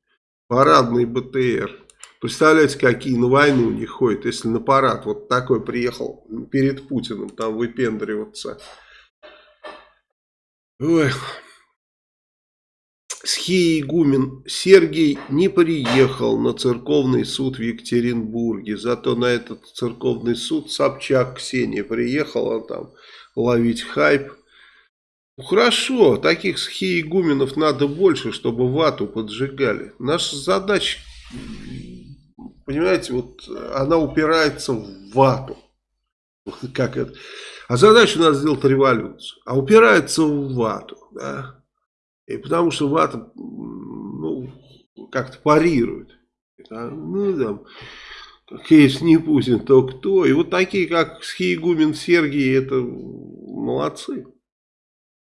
Парадный БТР. Представляете, какие на войну не ходят, если на парад вот такой приехал перед Путиным там выпендриваться. Ой. Схиегумен Сергей не приехал на церковный суд в Екатеринбурге. Зато на этот церковный суд Собчак Ксения приехала там ловить хайп. Ну, хорошо, таких схиегуменов надо больше, чтобы вату поджигали. Наша задача, понимаете, вот она упирается в вату. Как это? А задача у нас сделать революцию. А упирается в вату. Да? И потому что вата ну, как-то парирует. Ну, там, если не Путин, то кто? И вот такие, как Схиегумен Сергий, это молодцы.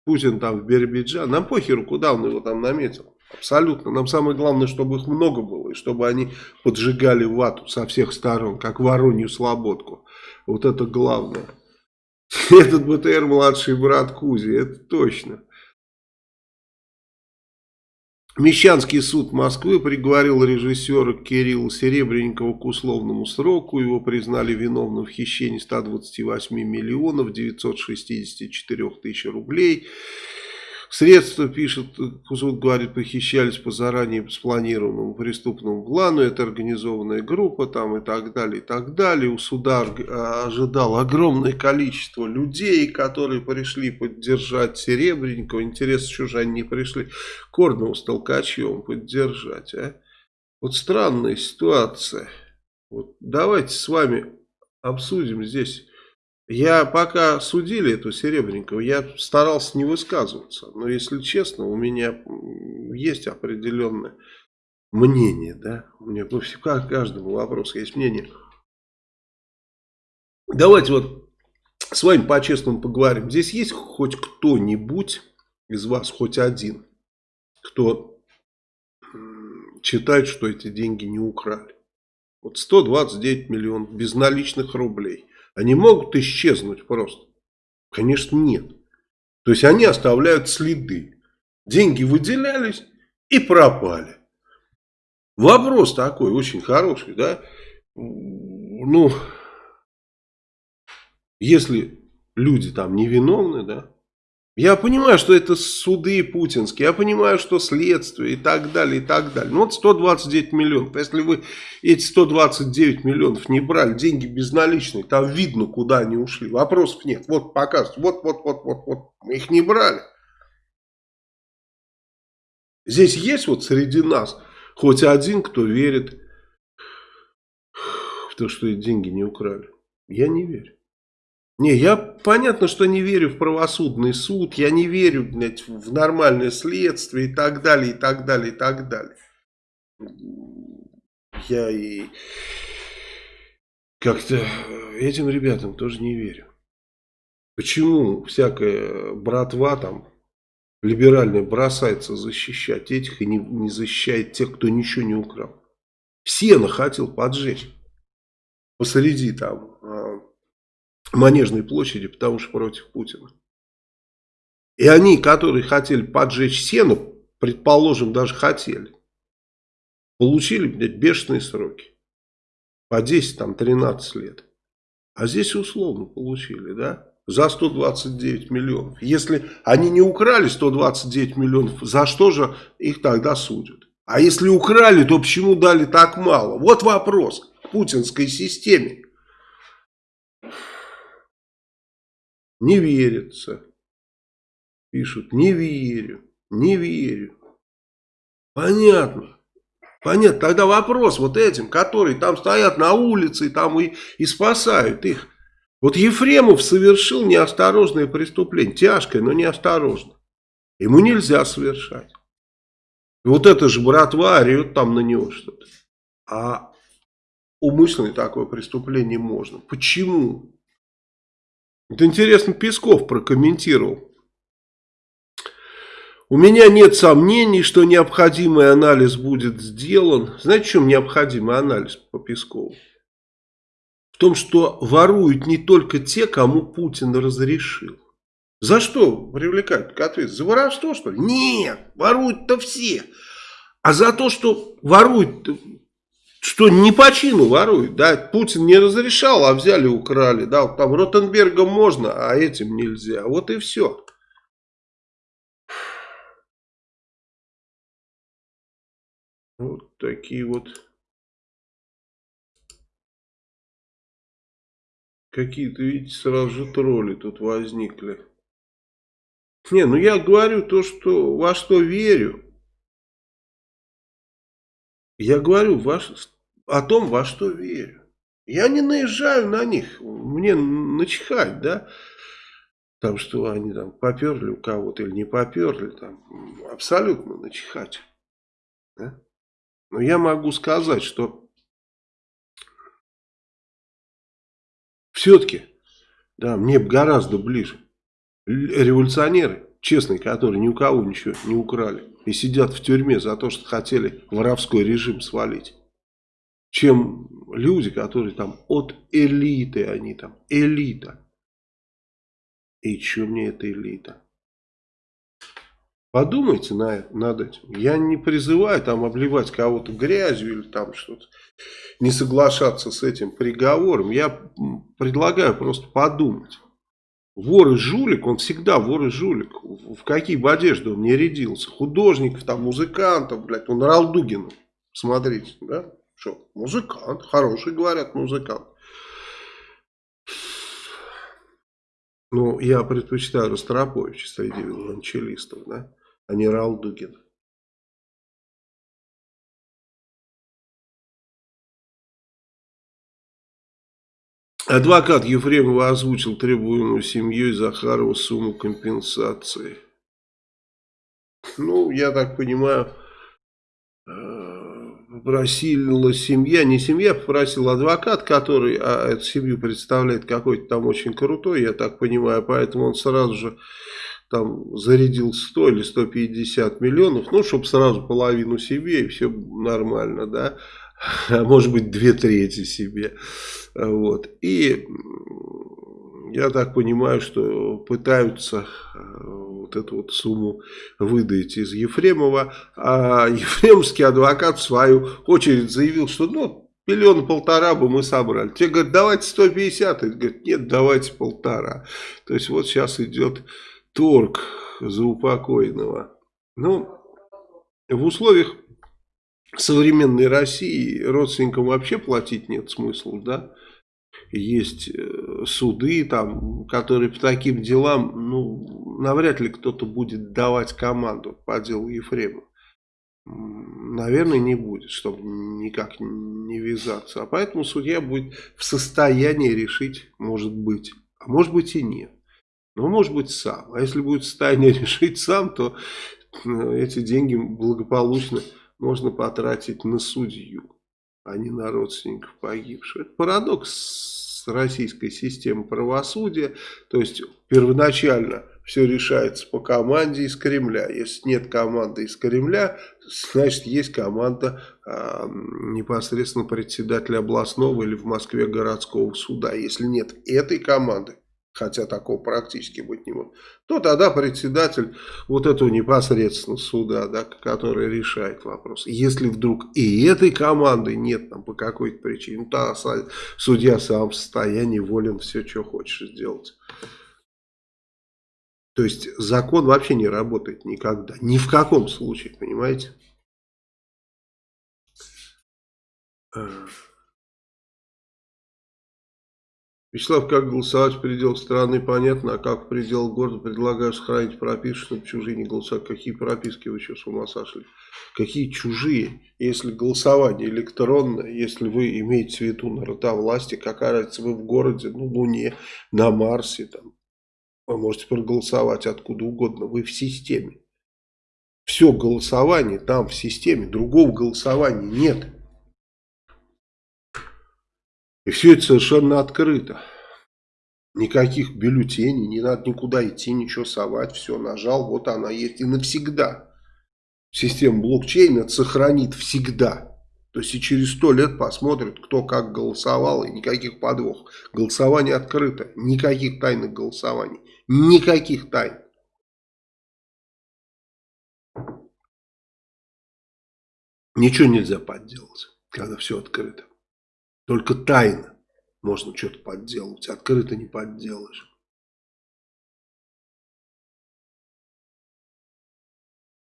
Путин там в Биробиджан. Нам похеру, куда он его там наметил. Абсолютно. Нам самое главное, чтобы их много было. И чтобы они поджигали вату со всех сторон, как воронью слободку. Вот это главное. Этот БТР младший брат Кузи, это точно. Мещанский суд Москвы приговорил режиссера Кирилла Серебренникова к условному сроку. Его признали виновным в хищении 128 миллионов 964 тысяч рублей. Средства, пишет, суд говорит, похищались по заранее спланированному преступному плану. Это организованная группа там и так далее, и так далее. У суда ожидал огромное количество людей, которые пришли поддержать Серебренникова. Интересно, что же они не пришли Корнова с Толкачевым поддержать, а? Вот странная ситуация. Вот давайте с вами обсудим здесь я пока судили эту Серебренникову, я старался не высказываться. Но если честно, у меня есть определенное мнение. Да? У меня по каждому вопросу есть мнение. Давайте вот с вами по-честному поговорим. Здесь есть хоть кто-нибудь из вас, хоть один, кто считает, что эти деньги не украли. Вот 129 миллионов безналичных рублей – они могут исчезнуть просто? Конечно, нет. То есть они оставляют следы. Деньги выделялись и пропали. Вопрос такой очень хороший, да? Ну, если люди там невиновны, да, я понимаю, что это суды путинские, я понимаю, что следствие и так далее, и так далее. Ну вот 129 миллионов. Если вы эти 129 миллионов не брали, деньги безналичные, там видно, куда они ушли. Вопросов нет. Вот показывают, вот, вот, вот, вот, вот. Мы их не брали. Здесь есть вот среди нас хоть один, кто верит в то, что деньги не украли. Я не верю. Не, я понятно, что не верю в правосудный суд, я не верю блядь, в нормальное следствие и так далее, и так далее, и так далее. Я и как-то этим ребятам тоже не верю. Почему всякая братва там либеральная бросается защищать этих и не, не защищает тех, кто ничего не украл? Сено хотел поджечь посреди там а, Манежной площади, потому что против Путина. И они, которые хотели поджечь сено, предположим, даже хотели, получили, блядь, бешеные сроки. По 10, там, 13 лет. А здесь условно получили, да? За 129 миллионов. Если они не украли 129 миллионов, за что же их тогда судят? А если украли, то почему дали так мало? Вот вопрос к путинской системе. Не верится. Пишут, не верю, не верю. Понятно. Понятно. Тогда вопрос вот этим, которые там стоят на улице там и, и спасают их. Вот Ефремов совершил неосторожное преступление. Тяжкое, но неосторожно. Ему нельзя совершать. И вот это же братва орет там на него что-то. А умышленное такое преступление можно. Почему? Вот интересно, Песков прокомментировал. У меня нет сомнений, что необходимый анализ будет сделан. Знаете, в чем необходимый анализ по Пескову? В том, что воруют не только те, кому Путин разрешил. За что привлекают к ответу? За воровство, что ли? Нет, воруют-то все. А за то, что воруют что не по чину воруют, да, Путин не разрешал, а взяли украли, да, вот там Ротенбергом можно, а этим нельзя, вот и все. Вот такие вот какие-то, видите, сразу же тролли тут возникли. Не, ну я говорю то, что во что верю. Я говорю ваш, о том, во что верю. Я не наезжаю на них, мне начихать, да, там, что они там поперли у кого-то или не поперли, там, абсолютно начихать. Да? Но я могу сказать, что все-таки, да, мне гораздо ближе революционеры, честные, которые ни у кого ничего не украли и сидят в тюрьме за то, что хотели воровской режим свалить, чем люди, которые там от элиты, они там элита. И что мне эта элита? Подумайте на, над этим. Я не призываю там обливать кого-то грязью или там что-то, не соглашаться с этим приговором. Я предлагаю просто подумать. Вор и жулик, он всегда вор и жулик. В какие бы одежды он не рядился. Художников, там, музыкантов, блядь, он Ралдугин. Смотрите, да? Что, музыкант, хороший, говорят, музыкант. Ну, я предпочитаю Ростроповича среди виолончелистов, да, а не Ралдугина. Адвокат Ефремова озвучил требуемую семьей Захарова сумму компенсации. Ну, я так понимаю, попросила э, семья, не семья, попросил адвокат, который а эту семью представляет какой-то там очень крутой, я так понимаю, поэтому он сразу же там зарядил 100 или 150 миллионов, ну, чтобы сразу половину себе и все нормально, да а может быть две трети себе. Вот. И я так понимаю, что пытаются э, вот эту вот сумму выдать из Ефремова, а ефремский адвокат в свою очередь заявил, что ну, миллиона полтора бы мы собрали. Те говорят, давайте 150, и говорят, нет, давайте полтора. То есть вот сейчас идет торг за упокойного. Ну, в условиях современной России родственникам вообще платить нет смысла, да. Есть э, суды, там, которые по таким делам, ну, навряд ли кто-то будет давать команду по делу Ефрема. Наверное, не будет, чтобы никак не вязаться. А поэтому судья будет в состоянии решить, может быть, а может быть и нет. Но может быть сам. А если будет в состоянии решить сам, то э, эти деньги благополучно можно потратить на судью, а не на родственников погибших. Это парадокс российской системы правосудия. То есть первоначально все решается по команде из Кремля. Если нет команды из Кремля, значит есть команда э, непосредственно председателя областного или в Москве городского суда. Если нет этой команды, хотя такого практически быть не может, то тогда председатель вот этого непосредственно суда, да, который решает вопрос. Если вдруг и этой команды нет там по какой-то причине, то судья сам в состоянии волен все, что хочешь сделать. То есть закон вообще не работает никогда, ни в каком случае, понимаете? Вячеслав, как голосовать в пределах страны, понятно, а как в пределах города предлагаю сохранить прописку, чтобы чужие не голосовать. Какие прописки вы что, с ума сошли? Какие чужие? Если голосование электронное, если вы имеете в виду народовластие, какая разница, вы в городе, на Луне, на Марсе, там, вы можете проголосовать откуда угодно, вы в системе. Все голосование там в системе, другого голосования нет. И все это совершенно открыто. Никаких бюллетеней, не надо никуда идти, ничего совать. Все, нажал, вот она есть и навсегда. Система блокчейна сохранит всегда. То есть и через сто лет посмотрят, кто как голосовал, и никаких подвох. Голосование открыто, никаких тайных голосований, никаких тайн. Ничего нельзя подделать, когда все открыто. Только тайно можно что-то подделать, открыто не подделаешь.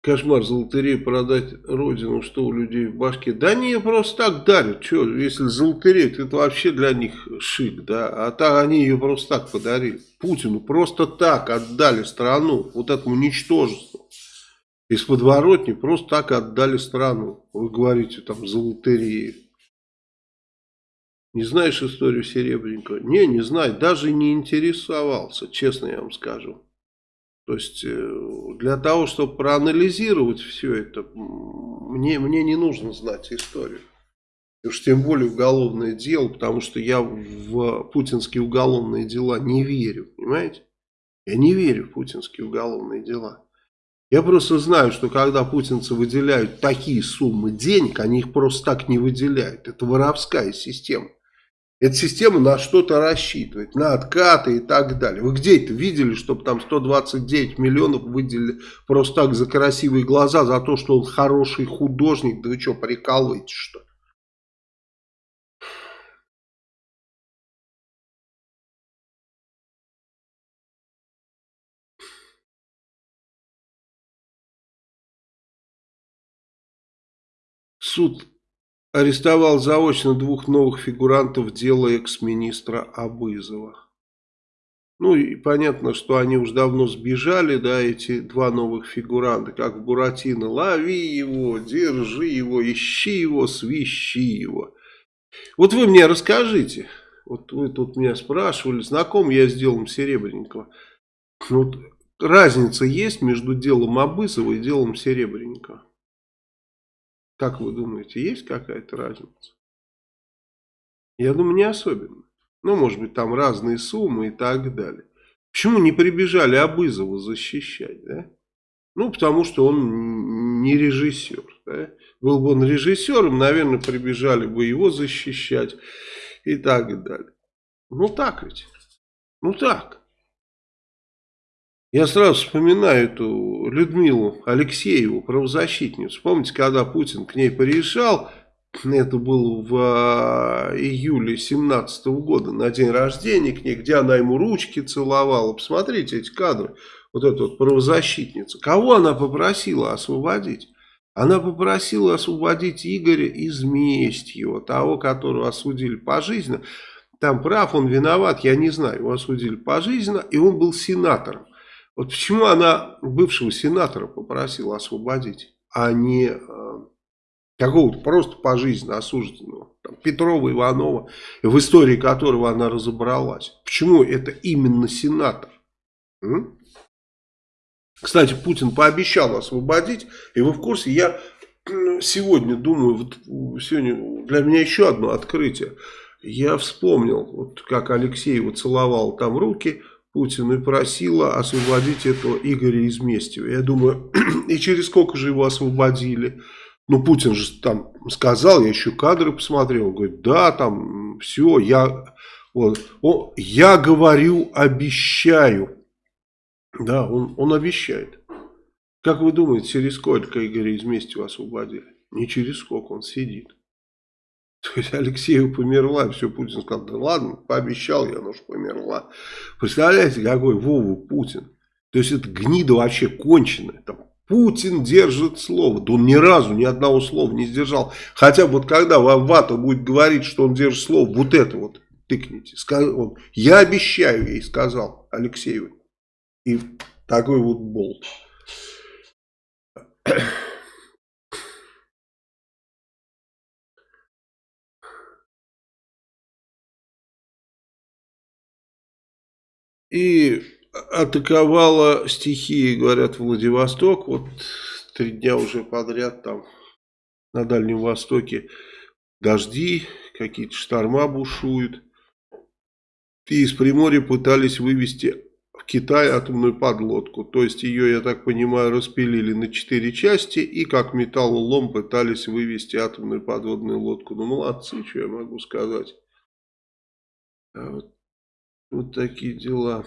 Кошмар за лотерею продать родину, что у людей в башке. Да не, просто так дарят. Что, если за лотерею, это вообще для них шик, да. А так они ее просто так подарили. Путину просто так отдали страну, вот этому ничтожеству. Из подворотни просто так отдали страну. Вы говорите там за лотерею. Не знаешь историю Серебренникова? Не, не знаю. Даже не интересовался, честно я вам скажу. То есть, э, для того, чтобы проанализировать все это, мне, мне не нужно знать историю. Уж тем более уголовное дело, потому что я в путинские уголовные дела не верю, понимаете? Я не верю в путинские уголовные дела. Я просто знаю, что когда путинцы выделяют такие суммы денег, они их просто так не выделяют. Это воровская система. Эта система на что-то рассчитывает, на откаты и так далее. Вы где это видели, чтобы там 129 миллионов выделили просто так за красивые глаза, за то, что он хороший художник? Да вы что, прикалываетесь что ли? Суд арестовал заочно двух новых фигурантов дела экс-министра Абызова. Ну и понятно, что они уж давно сбежали, да, эти два новых фигуранта, как Буратино. Лови его, держи его, ищи его, свищи его. Вот вы мне расскажите, вот вы тут меня спрашивали, знаком я с делом Серебренникова. Вот разница есть между делом Абызова и делом Серебренникова? Как вы думаете, есть какая-то разница? Я думаю, не особенно. Ну, может быть, там разные суммы и так далее. Почему не прибежали Абызова защищать, да? Ну, потому что он не режиссер. Да? Был бы он режиссером, наверное, прибежали бы его защищать и так далее. Ну, так ведь. Ну, так. Я сразу вспоминаю эту Людмилу Алексееву, правозащитницу. Помните, когда Путин к ней приезжал, это было в а, июле 17 года, на день рождения к ней, где она ему ручки целовала. Посмотрите эти кадры. Вот эта вот правозащитница. Кого она попросила освободить? Она попросила освободить Игоря Изместьева, того, которого осудили пожизненно. Там прав, он виноват, я не знаю. Его осудили пожизненно, и он был сенатором. Вот почему она бывшего сенатора попросила освободить, а не э, какого-то просто пожизненно осужденного, там, Петрова, Иванова, в истории которого она разобралась. Почему это именно сенатор? М? Кстати, Путин пообещал освободить, и вы в курсе, я сегодня думаю, вот сегодня для меня еще одно открытие. Я вспомнил, вот как Алексеева целовал там руки, Путину и просила освободить этого Игоря Изместьева. Я думаю, и через сколько же его освободили? Ну, Путин же там сказал, я еще кадры посмотрел, он говорит, да, там все, я, вот, он, я говорю, обещаю. Да, он, он обещает. Как вы думаете, через сколько Игоря Изместьева освободили? Не через сколько, он сидит. То есть Алексеева померла, все, Путин сказал, да ладно, пообещал я, но ж померла. Представляете, какой Вова Путин? То есть это гнида вообще конченая. Там, Путин держит слово. Да он ни разу ни одного слова не сдержал. Хотя вот когда Вата будет говорить, что он держит слово, вот это вот тыкните. Он, я обещаю ей, сказал Алексееву. И такой вот болт. И атаковала стихии, говорят, Владивосток. Вот три дня уже подряд там на Дальнем Востоке дожди, какие-то шторма бушуют. И из Приморья пытались вывести в Китай атомную подлодку. То есть ее, я так понимаю, распилили на четыре части и как металлолом пытались вывести атомную подводную лодку. Ну, молодцы, что я могу сказать. А вот вот такие дела.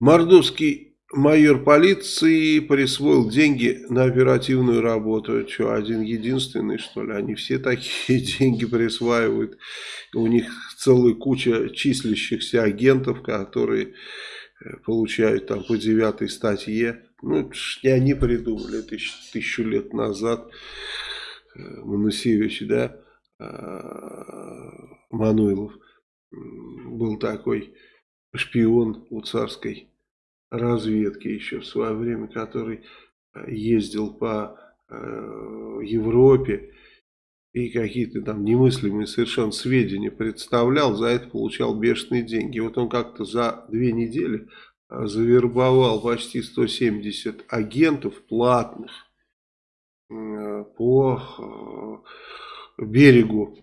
Мордовский майор полиции присвоил деньги на оперативную работу. Что, один единственный, что ли? Они все такие деньги присваивают. У них целая куча числящихся агентов, которые получают там по девятой статье. Ну, это ж не они придумали, еще тысячу лет назад Манусевич, да, Мануилов был такой шпион у царской разведки еще в свое время, который ездил по Европе и какие-то там немыслимые совершенно сведения представлял, за это получал бешеные деньги. Вот он как-то за две недели а, завербовал почти 170 агентов платных а, по а, берегу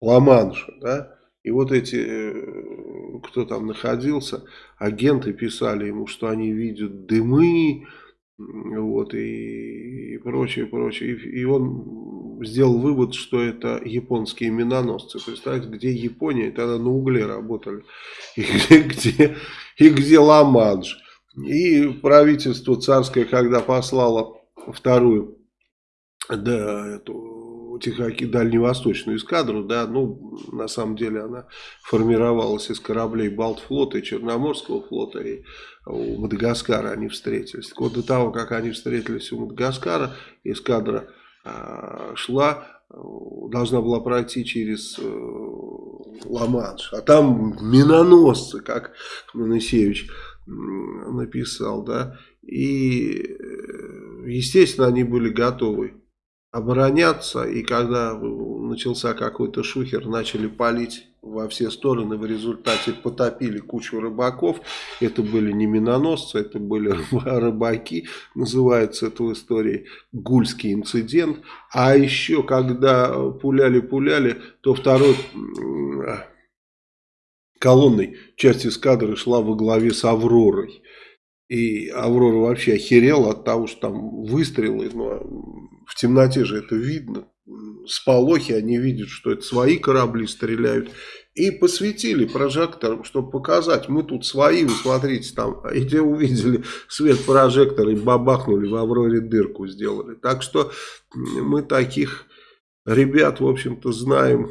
Ла-Манша, да, и вот эти, э, кто там находился, агенты писали ему, что они видят дымы, вот, и, и прочее, прочее. И, и он сделал вывод, что это японские миноносцы. Представьте, где Япония, тогда на угле работали, и где, и где Ла-Манш. И правительство царское, когда послало вторую, да, эту Тихоокеан, дальневосточную эскадру, да, ну, на самом деле она формировалась из кораблей Балтфлота и Черноморского флота, и у Мадагаскара они встретились. Так вот, до того, как они встретились у Мадагаскара, эскадра э, шла, должна была пройти через э, Ла-Манш, а там миноносцы, как Манасевич написал, да, и, э, естественно, они были готовы обороняться, и когда начался какой-то шухер, начали палить во все стороны, в результате потопили кучу рыбаков, это были не миноносцы, это были рыбаки, называется это в истории Гульский инцидент, а еще когда пуляли-пуляли, то второй колонной часть эскадры шла во главе с Авророй, и Аврора вообще охерела от того, что там выстрелы, но в темноте же это видно. Сполохи, они видят, что это свои корабли стреляют. И посветили прожектором, чтобы показать, мы тут свои, вы смотрите, там, и те увидели свет прожектора и бабахнули в Авроре дырку сделали. Так что мы таких ребят, в общем-то, знаем.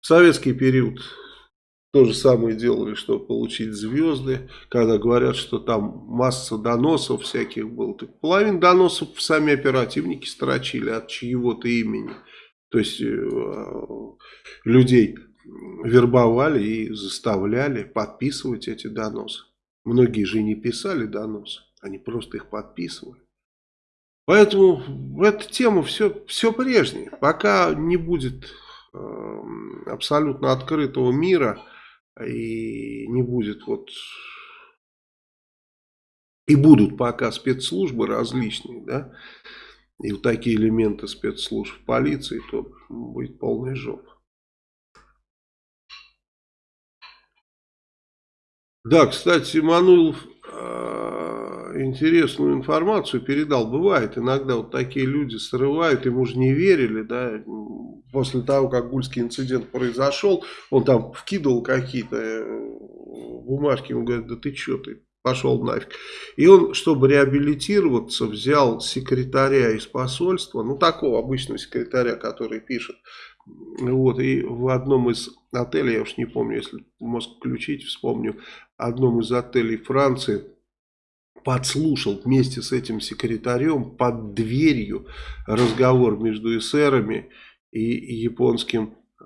В советский период то же самое делали, чтобы получить звезды. Когда говорят, что там масса доносов всяких было. Так половину доносов сами оперативники строчили от чьего-то имени. То есть э, людей вербовали и заставляли подписывать эти доносы. Многие же не писали доносы, они просто их подписывали. Поэтому эта тема все, все прежнее. Пока не будет э, абсолютно открытого мира, и не будет вот... И будут пока спецслужбы различные, да, и вот такие элементы спецслужб полиции, то будет полная жопа. Да, кстати, Мануилов э, интересную информацию передал. Бывает, иногда вот такие люди срывают, ему же не верили, да, после того, как Гульский инцидент произошел, он там вкидывал какие-то э, бумажки, он говорит, да ты что ты, пошел нафиг. И он, чтобы реабилитироваться, взял секретаря из посольства, ну такого обычного секретаря, который пишет, вот, и в одном из отелей, я уж не помню, если мозг включить, вспомню, одном из отелей Франции, подслушал вместе с этим секретарем под дверью разговор между эсерами и японским э,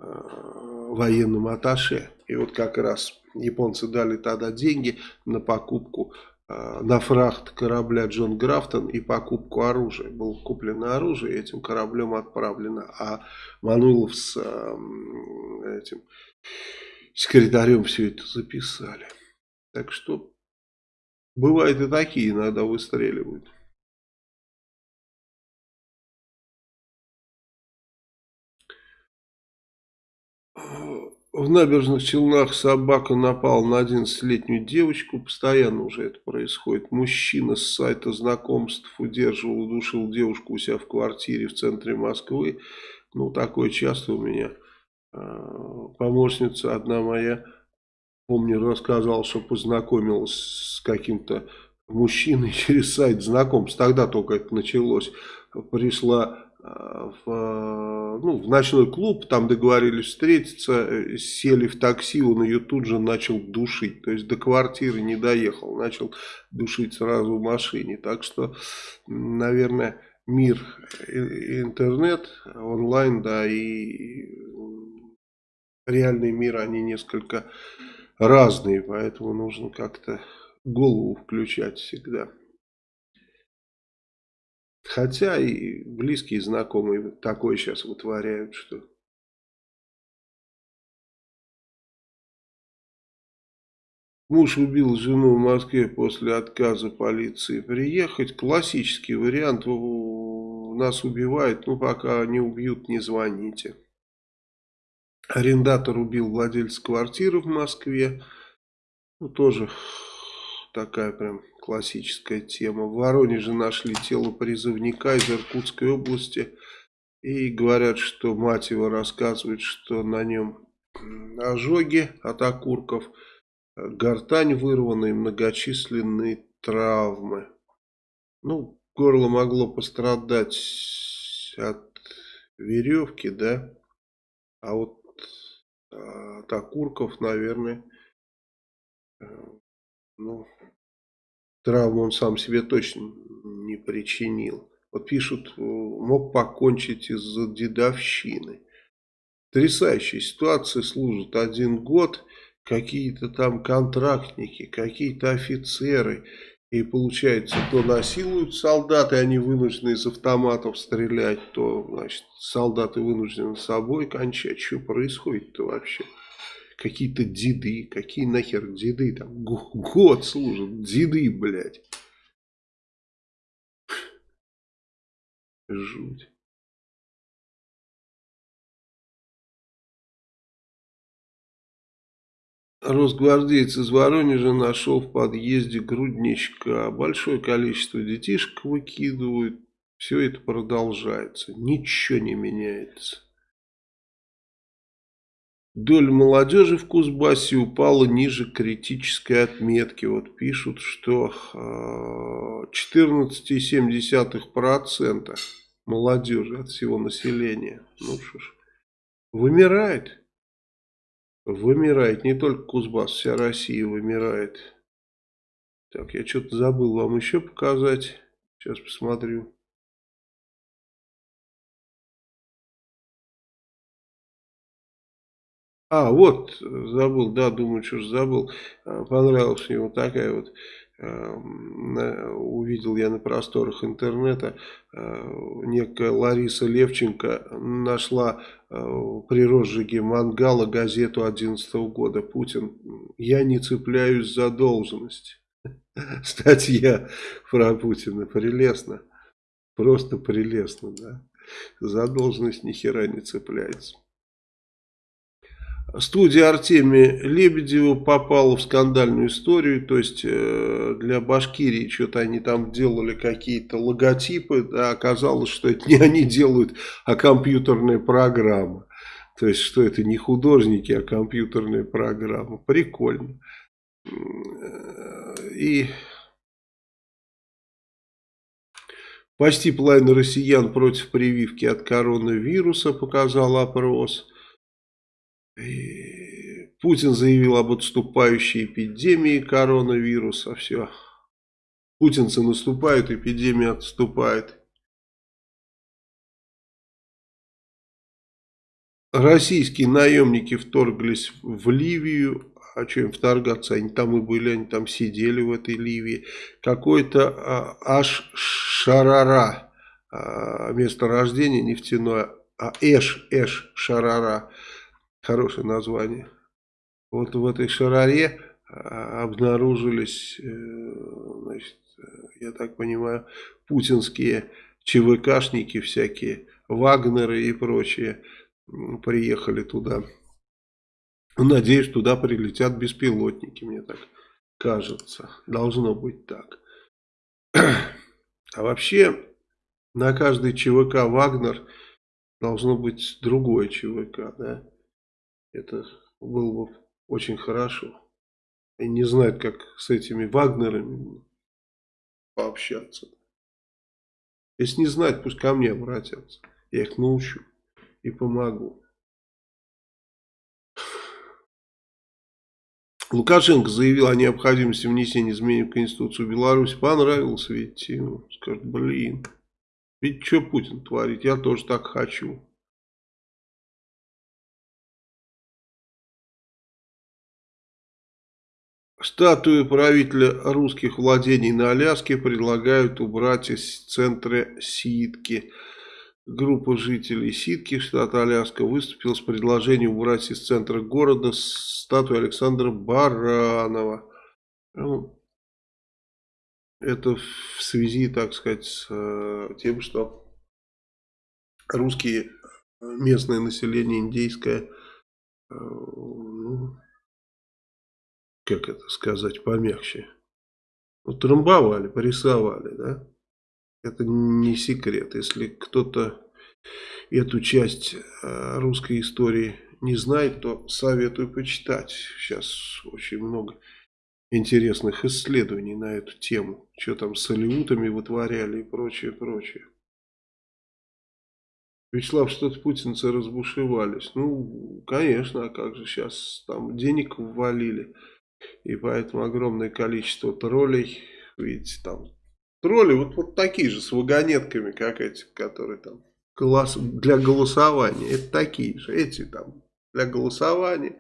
военным аташе. И вот как раз японцы дали тогда деньги на покупку, э, на фрахт корабля Джон Графтон и покупку оружия. Было куплено оружие, этим кораблем отправлено. А Мануилов с э, этим секретарем все это записали. Так что бывает и такие иногда выстреливают. В набережных Челнах собака напала на 11-летнюю девочку. Постоянно уже это происходит. Мужчина с сайта знакомств удерживал, удушил девушку у себя в квартире в центре Москвы. Ну, такое часто у меня. А, помощница одна моя, помню, рассказала, что познакомилась с каким-то мужчиной через сайт знакомств. Тогда только это началось. Пришла в, ну, в ночной клуб, там договорились встретиться, сели в такси, он ее тут же начал душить, то есть до квартиры не доехал, начал душить сразу в машине, так что, наверное, мир интернет, онлайн, да, и реальный мир, они несколько разные, поэтому нужно как-то голову включать всегда. Хотя и близкие знакомые такое сейчас вытворяют, что... Муж убил жену в Москве после отказа полиции приехать. Классический вариант. Нас убивают, ну пока не убьют, не звоните. Арендатор убил владельца квартиры в Москве. Ну, тоже такая прям классическая тема. В Воронеже нашли тело призывника из Иркутской области. И говорят, что мать его рассказывает, что на нем ожоги от окурков, гортань вырвана и многочисленные травмы. Ну, горло могло пострадать от веревки, да, а вот от окурков, наверное, э, ну, травму он сам себе точно не причинил. Вот пишут, э, мог покончить из-за дедовщины. Потрясающая ситуация, служит один год, какие-то там контрактники, какие-то офицеры. И получается, то насилуют солдаты, они вынуждены из автоматов стрелять, то, значит, солдаты вынуждены собой кончать. Что происходит-то вообще? какие-то деды, какие нахер деды, там год служат, деды, блядь. Жуть. Росгвардеец из Воронежа нашел в подъезде грудничка. Большое количество детишек выкидывают. Все это продолжается. Ничего не меняется. Доля молодежи в Кузбассе упала ниже критической отметки. Вот пишут, что 14,7% а, молодежи от всего населения. Ну ж, вымирает. Вымирает. Не только Кузбасс, вся Россия вымирает. Так, я что-то забыл вам еще показать. Сейчас посмотрю. А, вот, забыл, да, думаю, что же забыл. А, понравилась мне вот такая вот, э, увидел я на просторах интернета, э, некая Лариса Левченко нашла э, при розжиге мангала газету 11 года «Путин, я не цепляюсь за должность». Статья про Путина, прелестно, просто прелестно, да. За должность ни хера не цепляется. Студия Артемия Лебедева попала в скандальную историю, то есть э, для Башкирии что-то они там делали какие-то логотипы, а оказалось, что это не они делают, а компьютерная программа. То есть, что это не художники, а компьютерная программа. Прикольно. И почти половина россиян против прививки от коронавируса, показал опрос. Путин заявил об отступающей эпидемии коронавируса. Все. Путинцы наступают, эпидемия отступает. Российские наемники вторглись в Ливию. А что им вторгаться? Они там и были, они там сидели в этой Ливии. Какой-то а, аж Шарара, а, место рождения нефтяное, а Эш, Эш Шарара Хорошее название. Вот в этой шараре а, обнаружились, э, значит, я так понимаю, путинские ЧВКшники всякие, Вагнеры и прочие приехали туда. Надеюсь, туда прилетят беспилотники, мне так кажется. Должно быть так. А вообще, на каждый ЧВК Вагнер должно быть другое ЧВК, да? Это было бы очень хорошо. И не знают, как с этими Вагнерами пообщаться. Если не знают, пусть ко мне обратятся. Я их научу и помогу. Лукашенко заявил о необходимости внесения изменений в Конституцию Беларуси. Понравилось, видите, ему. Скажет, блин, ведь что Путин творит, я тоже так хочу. Статую правителя русских владений на Аляске предлагают убрать из центра Ситки. Группа жителей Ситки, штата Аляска, выступила с предложением убрать из центра города статую Александра Баранова. Ну, это в связи, так сказать, с э, тем, что русские, местное население индейское, э, ну, как это сказать помягче, утрамбовали, порисовали, да? Это не секрет. Если кто-то эту часть э, русской истории не знает, то советую почитать. Сейчас очень много интересных исследований на эту тему. Что там с алиутами вытворяли и прочее, прочее. Вячеслав, что-то путинцы разбушевались. Ну, конечно, а как же сейчас там денег ввалили. И поэтому огромное количество троллей, видите, там Тролли вот, вот такие же, с вагонетками, как эти, которые там голос, для голосования. Это такие же, эти там для голосования.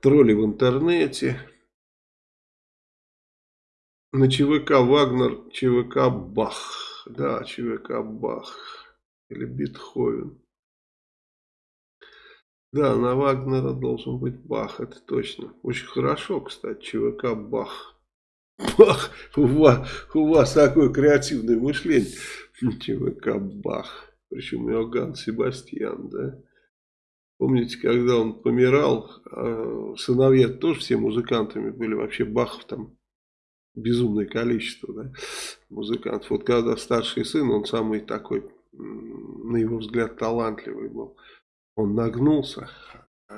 Тролли в интернете. На ЧВК Вагнер, ЧВК Бах. Да, ЧВК Бах. Или Бетховен. Да, на Вагнера должен быть Бах, это точно. Очень хорошо, кстати, ЧВК Бах. Бах, у вас, у вас такое креативное мышление. ЧВК Бах. Причем Иоганн Себастьян, да. Помните, когда он помирал, а, сыновья тоже все музыкантами были. Вообще Бахов там безумное количество да, музыкантов. Вот когда старший сын, он самый такой, на его взгляд, талантливый был. Он нагнулся, а,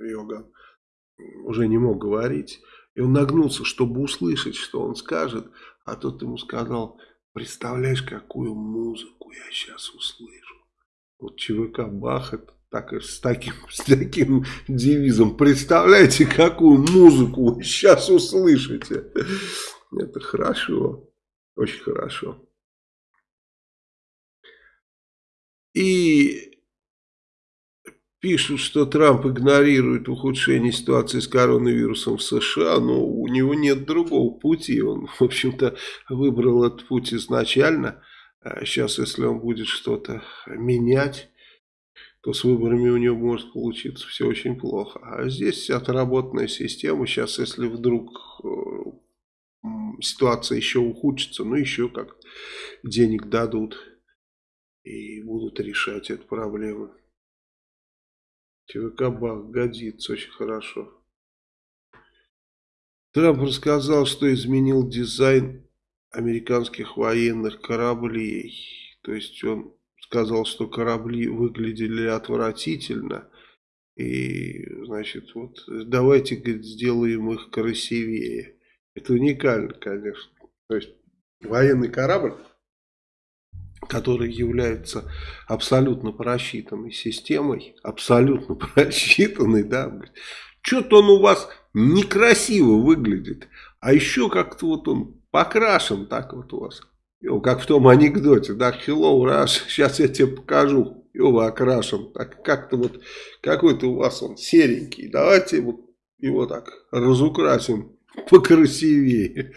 Иоганн уже не мог говорить. И он нагнулся, чтобы услышать, что он скажет. А тот ему сказал, представляешь, какую музыку я сейчас услышу. Вот ЧВК Бах это так, с, таким, с таким девизом. Представляете, какую музыку вы сейчас услышите. Это хорошо. Очень хорошо. И Пишут, что Трамп игнорирует ухудшение ситуации с коронавирусом в США, но у него нет другого пути. Он, в общем-то, выбрал этот путь изначально. Сейчас, а если он будет что-то менять, то с выборами у него может получиться все очень плохо. А здесь отработанная система. Сейчас, если вдруг э, ситуация еще ухудшится, ну еще как денег дадут и будут решать эту проблему. ЧВК Бах годится очень хорошо. Трамп рассказал, что изменил дизайн американских военных кораблей. То есть он сказал, что корабли выглядели отвратительно. И, значит, вот давайте, говорит, сделаем их красивее. Это уникально, конечно. То есть военный корабль который является абсолютно просчитанной системой, абсолютно просчитанной, да, что-то он у вас некрасиво выглядит, а еще как-то вот он покрашен так вот у вас, Йо, как в том анекдоте, да, hello, Rush, сейчас я тебе покажу, его окрашен, так как-то вот какой-то у вас он серенький, давайте вот его так разукрасим покрасивее.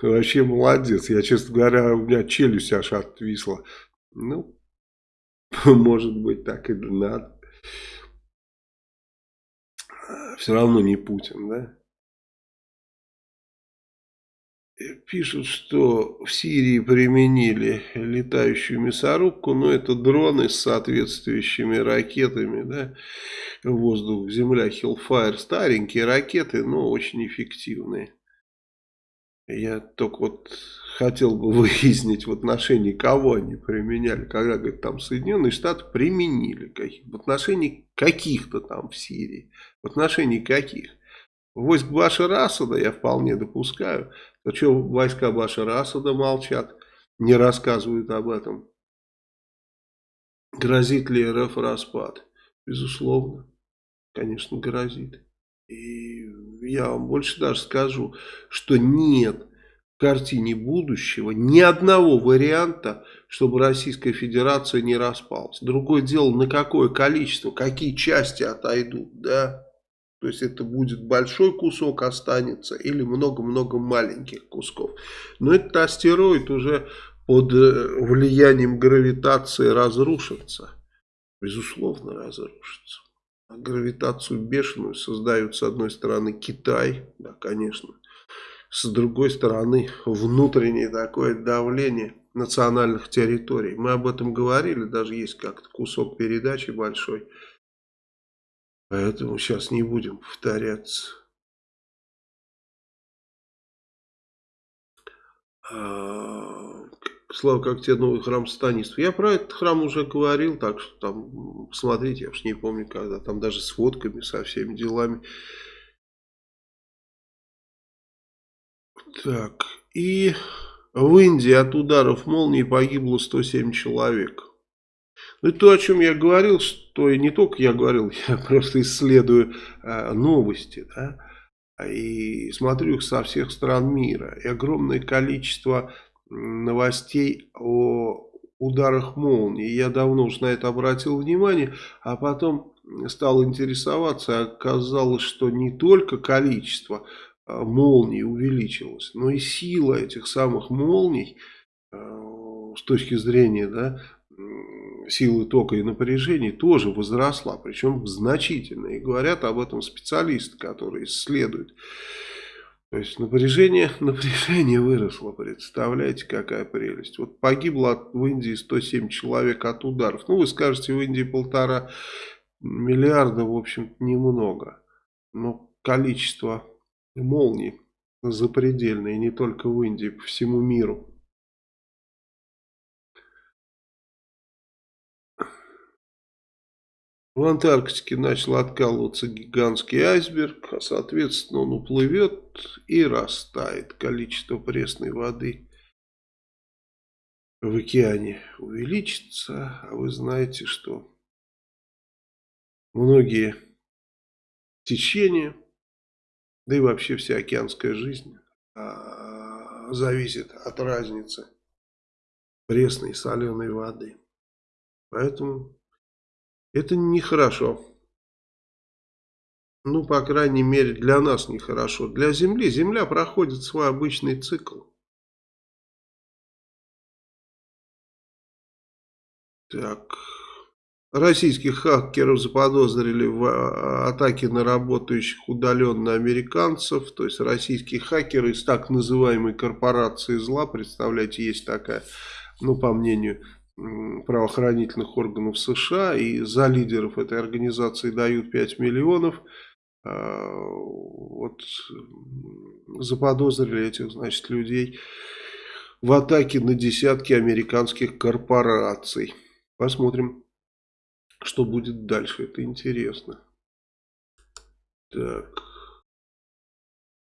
Вообще молодец. Я, честно говоря, у меня челюсть аж отвисла. Ну, может быть, так и надо. Все равно не Путин, да? Пишут, что в Сирии применили летающую мясорубку, но это дроны с соответствующими ракетами, да, воздух, земля, Hellfire, старенькие ракеты, но очень эффективные. Я только вот хотел бы выяснить в отношении кого они применяли, когда, говорит, там Соединенные Штаты применили, в отношении каких-то там в Сирии, в отношении каких. Войск Башара Асада я вполне допускаю, то что войска Башара Асада молчат, не рассказывают об этом. Грозит ли РФ распад? Безусловно, конечно, грозит. И я вам больше даже скажу, что нет в картине будущего ни одного варианта, чтобы Российская Федерация не распалась. Другое дело, на какое количество, какие части отойдут, да. То есть это будет большой кусок останется или много-много маленьких кусков. Но этот астероид уже под э, влиянием гравитации разрушится. Безусловно разрушится. Гравитацию бешеную создают с одной стороны Китай, да, конечно. С другой стороны внутреннее такое давление национальных территорий. Мы об этом говорили, даже есть как-то кусок передачи большой. Поэтому сейчас не будем повторяться. А, Слава, как тебе новый храм Станистов? Я про этот храм уже говорил, так что там, посмотрите, я уж не помню когда, там даже с фотками, со всеми делами. Так, и в Индии от ударов молнии погибло 107 человек. Ну, то, о чем я говорил, что и не только я говорил, я просто исследую э, новости, да, и смотрю их со всех стран мира. И огромное количество новостей о ударах молнии. Я давно уже на это обратил внимание, а потом стал интересоваться. Оказалось, что не только количество а, молний увеличилось, но и сила этих самых молний а, с точки зрения да, силы тока и напряжения тоже возросла, причем значительно. И говорят об этом специалисты, которые исследуют. То есть напряжение, напряжение выросло, представляете, какая прелесть. Вот погибло в Индии 107 человек от ударов. Ну, вы скажете, в Индии полтора миллиарда, в общем немного. Но количество молний запредельное, не только в Индии, по всему миру. В Антарктике начал откалываться гигантский айсберг, а соответственно он уплывет и растает. Количество пресной воды в океане увеличится. А вы знаете, что многие течения, да и вообще вся океанская жизнь а, зависит от разницы пресной и соленой воды. Поэтому это нехорошо. Ну, по крайней мере, для нас нехорошо. Для Земли. Земля проходит свой обычный цикл. Так. Российских хакеров заподозрили в а, атаке на работающих удаленно американцев. То есть российские хакеры из так называемой корпорации зла. Представляете, есть такая, ну, по мнению правоохранительных органов США и за лидеров этой организации дают 5 миллионов. А, вот заподозрили этих, значит, людей в атаке на десятки американских корпораций. Посмотрим, что будет дальше. Это интересно. Так.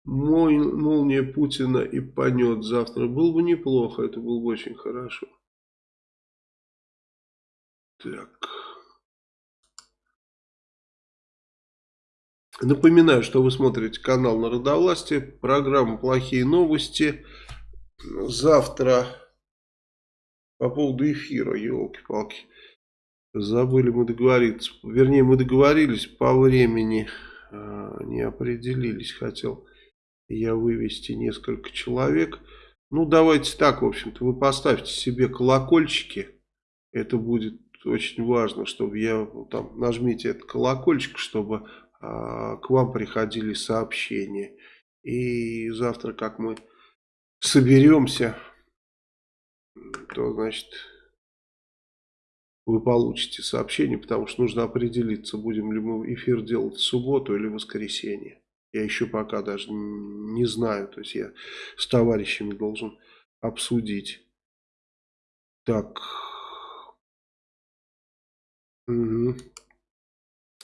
Молния Путина и понет завтра. Было бы неплохо, это было бы очень хорошо. Так. Напоминаю, что вы смотрите канал Народовластия, программа «Плохие новости». Завтра по поводу эфира, елки-палки, забыли мы договориться. Вернее, мы договорились по времени, а, не определились. Хотел я вывести несколько человек. Ну, давайте так, в общем-то, вы поставьте себе колокольчики. Это будет очень важно, чтобы я, ну, там, нажмите этот колокольчик, чтобы а, к вам приходили сообщения. И завтра, как мы соберемся, то, значит, вы получите сообщение, потому что нужно определиться, будем ли мы эфир делать в субботу или в воскресенье. Я еще пока даже не знаю, то есть я с товарищами должен обсудить. Так, Угу.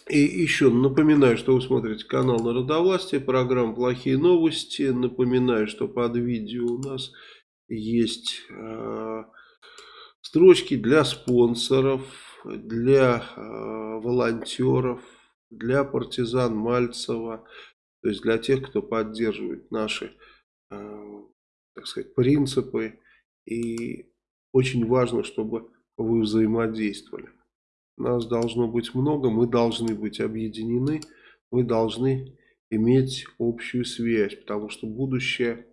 И еще напоминаю, что вы смотрите канал Народовластия, программа «Плохие новости». Напоминаю, что под видео у нас есть э, строчки для спонсоров. для э, волонтеров, для партизан Мальцева, то есть для тех, кто поддерживает наши, э, так сказать, принципы. И очень важно, чтобы вы взаимодействовали. Нас должно быть много, мы должны быть объединены, мы должны иметь общую связь, потому что будущее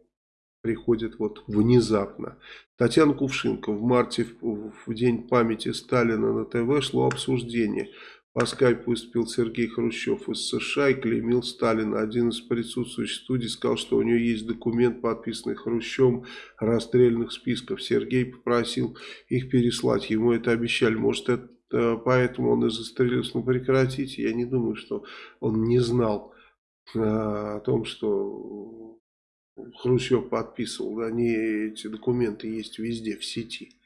приходит вот внезапно. Татьяна Кувшинка. В марте, в, в день памяти Сталина на ТВ шло обсуждение. По скайпу выступил Сергей Хрущев из США и клеймил Сталина. Один из присутствующих в студии сказал, что у него есть документ, подписанный Хрущевым, расстрельных списков. Сергей попросил их переслать. Ему это обещали. Может, это поэтому он и застрелился. Ну, прекратите. Я не думаю, что он не знал о том, что Хрущев подписывал, они, эти документы есть везде в сети.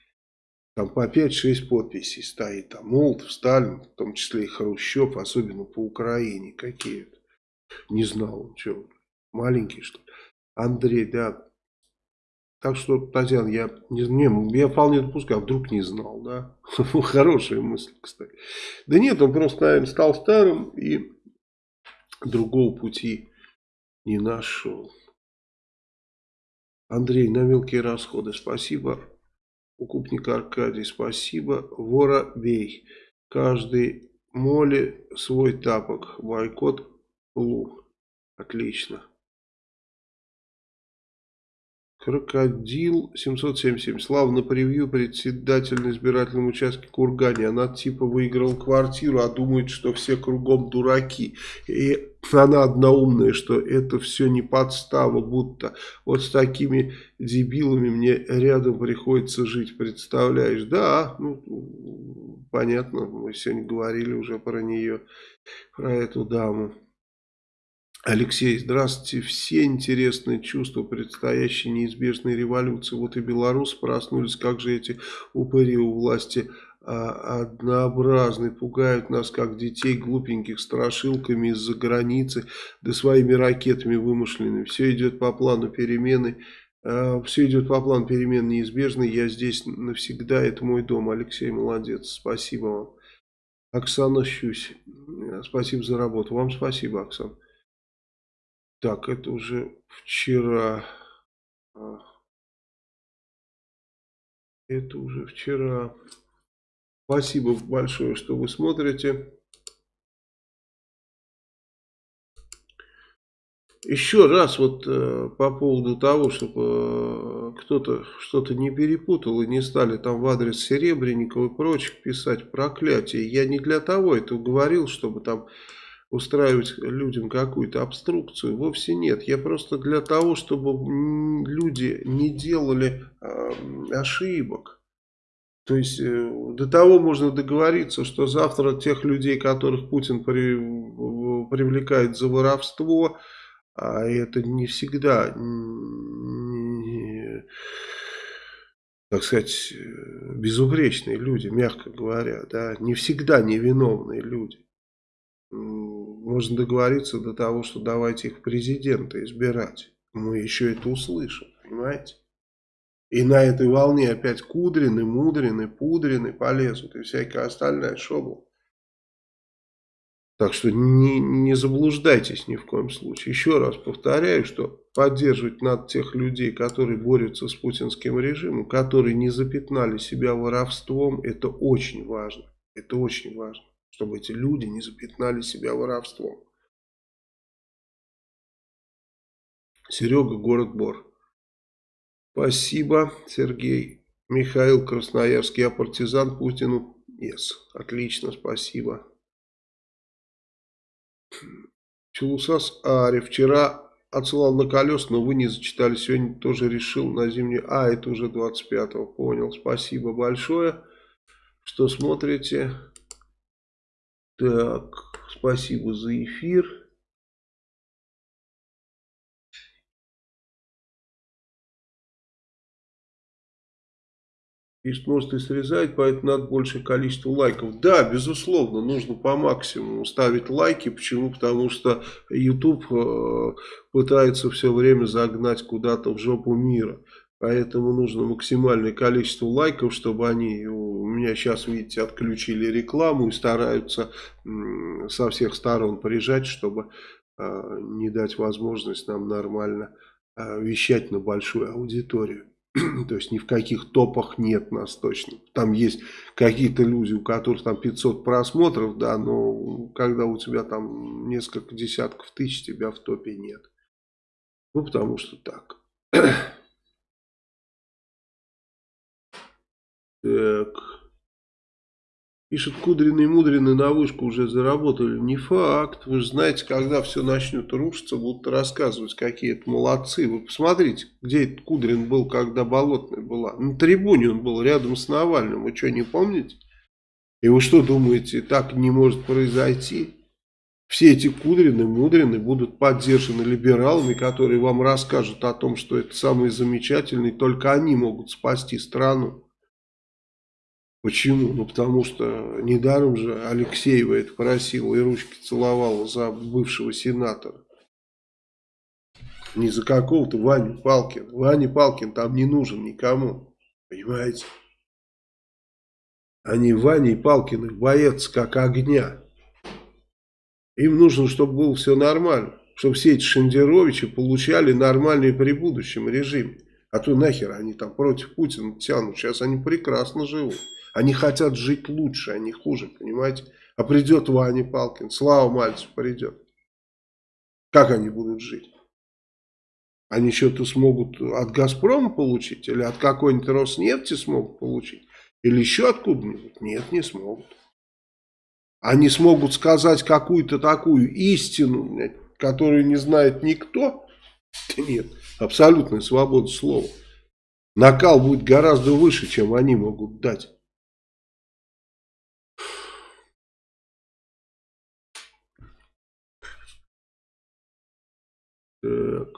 Там по 5-6 подписей стоит. Там Молотов, Сталин, в том числе и Хрущев, особенно по Украине какие-то. Не знал он, что, маленький что ли. Андрей, да. Так что, Татьяна, я, не, не, я вполне допускаю, вдруг не знал, да. Хорошая мысль, кстати. Да нет, он просто, наверное, стал старым и другого пути не нашел. Андрей, на мелкие расходы спасибо. Укупник Аркадий, спасибо. Воробей, каждый моли свой тапок. Бойкот Лу. Отлично. Крокодил 777. Славно превью председатель на избирательном участке Кургане. Она типа выиграла квартиру, а думает, что все кругом дураки. И она одна умная, что это все не подстава, будто вот с такими дебилами мне рядом приходится жить, представляешь? Да, ну, понятно, мы сегодня говорили уже про нее, про эту даму. Алексей, здравствуйте. Все интересные чувства предстоящей неизбежной революции. Вот и белорусы проснулись, как же эти упыри у власти а, однообразны, пугают нас, как детей, глупеньких, страшилками из-за границы, да своими ракетами вымышленными. Все идет по плану перемены. А, все идет по плану перемен неизбежной. Я здесь навсегда, это мой дом. Алексей, молодец. Спасибо вам. Оксана Щусь, спасибо за работу. Вам спасибо, Оксана. Так, это уже вчера. Это уже вчера. Спасибо большое, что вы смотрите. Еще раз вот э, по поводу того, чтобы э, кто-то что-то не перепутал и не стали там в адрес Серебренникова и прочих писать проклятие. Я не для того это говорил, чтобы там устраивать людям какую-то обструкцию. Вовсе нет. Я просто для того, чтобы люди не делали э, ошибок. То есть э, до того можно договориться, что завтра тех людей, которых Путин при, привлекает за воровство, а это не всегда, не, так сказать, безупречные люди, мягко говоря, да, не всегда невиновные люди можно договориться до того, что давайте их президента избирать. Мы еще это услышим, понимаете? И на этой волне опять Кудрины, Мудрины, Пудрины полезут и всякая остальная шобла. Так что не, не заблуждайтесь ни в коем случае. Еще раз повторяю, что поддерживать надо тех людей, которые борются с путинским режимом, которые не запятнали себя воровством, это очень важно. Это очень важно чтобы эти люди не запятнали себя воровством. Серега, город Бор. Спасибо, Сергей. Михаил Красноярский, я партизан Путину. Yes. Отлично, спасибо. Чулусас Ари. Вчера отсылал на колес, но вы не зачитали. Сегодня тоже решил на зимнюю. А, это уже 25-го. Понял. Спасибо большое, что смотрите. Так, спасибо за эфир. И срезать, поэтому надо большее количество лайков. Да, безусловно, нужно по максимуму ставить лайки. Почему? Потому что YouTube э, пытается все время загнать куда-то в жопу мира. Поэтому нужно максимальное количество лайков, чтобы они у меня сейчас, видите, отключили рекламу и стараются со всех сторон прижать, чтобы э, не дать возможность нам нормально э, вещать на большую аудиторию. То есть ни в каких топах нет нас точно. Там есть какие-то люди, у которых там 500 просмотров, да, но когда у тебя там несколько десятков тысяч, тебя в топе нет. Ну, потому что так. Так. Пишет Кудрин и Мудрин на вышку уже заработали. Не факт. Вы же знаете, когда все начнет рушиться, будут рассказывать, какие это молодцы. Вы посмотрите, где этот Кудрин был, когда Болотная была. На трибуне он был, рядом с Навальным. Вы что, не помните? И вы что думаете, так не может произойти? Все эти Кудрины, Мудрины будут поддержаны либералами, которые вам расскажут о том, что это самые замечательные, только они могут спасти страну. Почему? Ну, потому что недаром же Алексеева это просила и ручки целовала за бывшего сенатора. Не за какого-то Ваню Палкина. Ваня Палкин там не нужен никому. Понимаете? Они Ваней Палкиных боятся как огня. Им нужно, чтобы было все нормально. Чтобы все эти Шендеровичи получали нормальные при будущем режиме. А то нахер они там против Путина тянут. Сейчас они прекрасно живут. Они хотят жить лучше, а не хуже, понимаете? А придет Ваня Палкин, Слава Мальцев придет. Как они будут жить? Они что-то смогут от Газпрома получить? Или от какой-нибудь Роснефти смогут получить? Или еще откуда-нибудь? Нет, не смогут. Они смогут сказать какую-то такую истину, которую не знает никто? нет, абсолютная свобода слова. Накал будет гораздо выше, чем они могут дать. Так.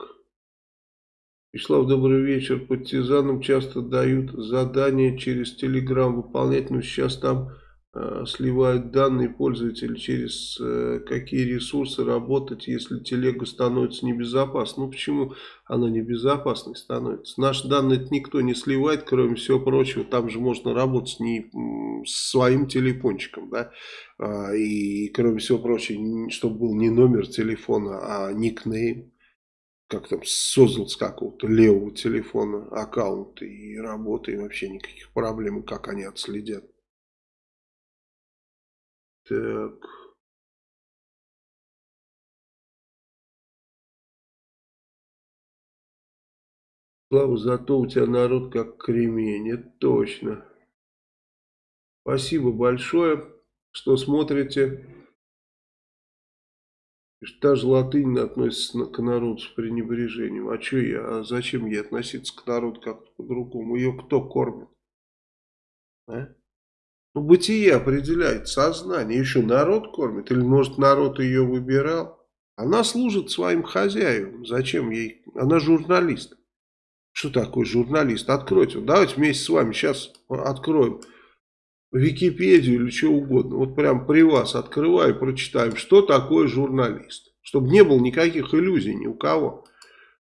Вячеслав, добрый вечер. Партизанам часто дают задания через Телеграм выполнять, но сейчас там э, сливают данные пользователей через э, какие ресурсы работать, если телега становится небезопасной. Ну почему она небезопасной становится? Наши данные никто не сливает, кроме всего прочего. Там же можно работать не с своим телефончиком, да, а, и кроме всего прочего, чтобы был не номер телефона, а никнейм как там, создал с какого-то левого телефона аккаунт и работает, вообще никаких проблем, как они отследят. Так. Слава, зато у тебя народ как кремень, это точно. Спасибо большое, что смотрите. Та же латынь относится к народу с пренебрежением. А что я, а зачем ей относиться к народу как-то по-другому? Ее кто кормит? А? Ну, бытие определяет сознание. Еще народ кормит? Или, может, народ ее выбирал? Она служит своим хозяевам. Зачем ей? Она журналист. Что такое журналист? Откройте. Давайте вместе с вами сейчас откроем Википедию или что угодно. Вот прям при вас открываю, прочитаем, что такое журналист. Чтобы не было никаких иллюзий ни у кого.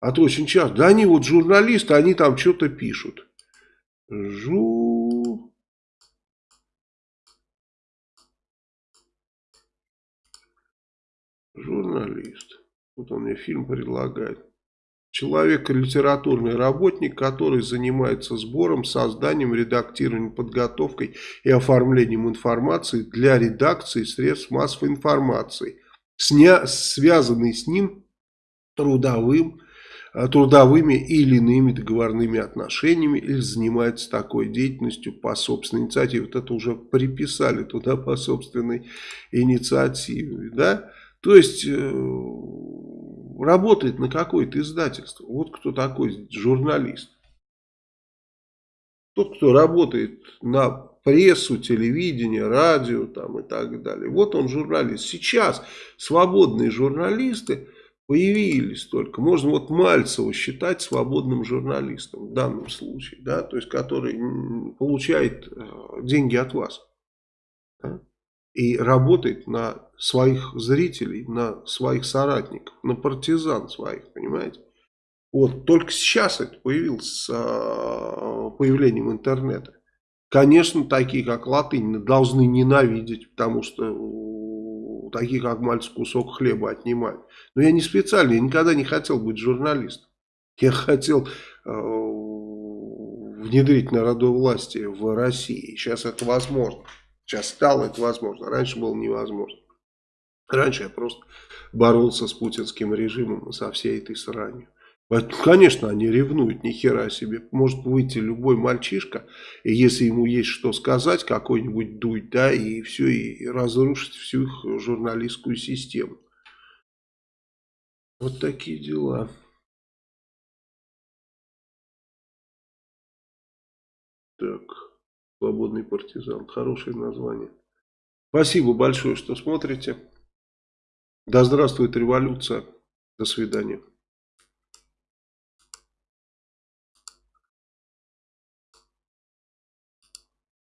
А то очень часто, да они вот журналисты, они там что-то пишут. Жу... Журналист. Вот он мне фильм предлагает. Человек, литературный работник, который занимается сбором, созданием, редактированием, подготовкой и оформлением информации для редакции средств массовой информации, сня, связанный с ним трудовым, э, трудовыми или иными договорными отношениями или занимается такой деятельностью по собственной инициативе. Вот это уже приписали туда по собственной инициативе. Да? То есть э, работает на какое-то издательство. Вот кто такой журналист. Тот, кто работает на прессу, телевидение, радио там и так далее. Вот он журналист. Сейчас свободные журналисты появились только. Можно вот Мальцева считать свободным журналистом в данном случае. Да, то есть, который получает э, деньги от вас. Да? И работает на своих зрителей, на своих соратников, на партизан своих, понимаете? Вот, только сейчас это появилось с а, появлением интернета. Конечно, такие, как латынь, должны ненавидеть, потому что у таких, как мальцев, кусок хлеба отнимают. Но я не специально, я никогда не хотел быть журналистом. Я хотел э, внедрить народовластие в России. Сейчас это возможно. Сейчас стало это возможно. Раньше было невозможно. Раньше я просто боролся с путинским режимом со всей этой сранью. Конечно, они ревнуют, ни хера себе. Может выйти любой мальчишка, и если ему есть что сказать, какой-нибудь дуть, да, и все, и разрушить всю их журналистскую систему. Вот такие дела. Так, свободный партизан, хорошее название. Спасибо большое, что смотрите. Да здравствует революция. До свидания.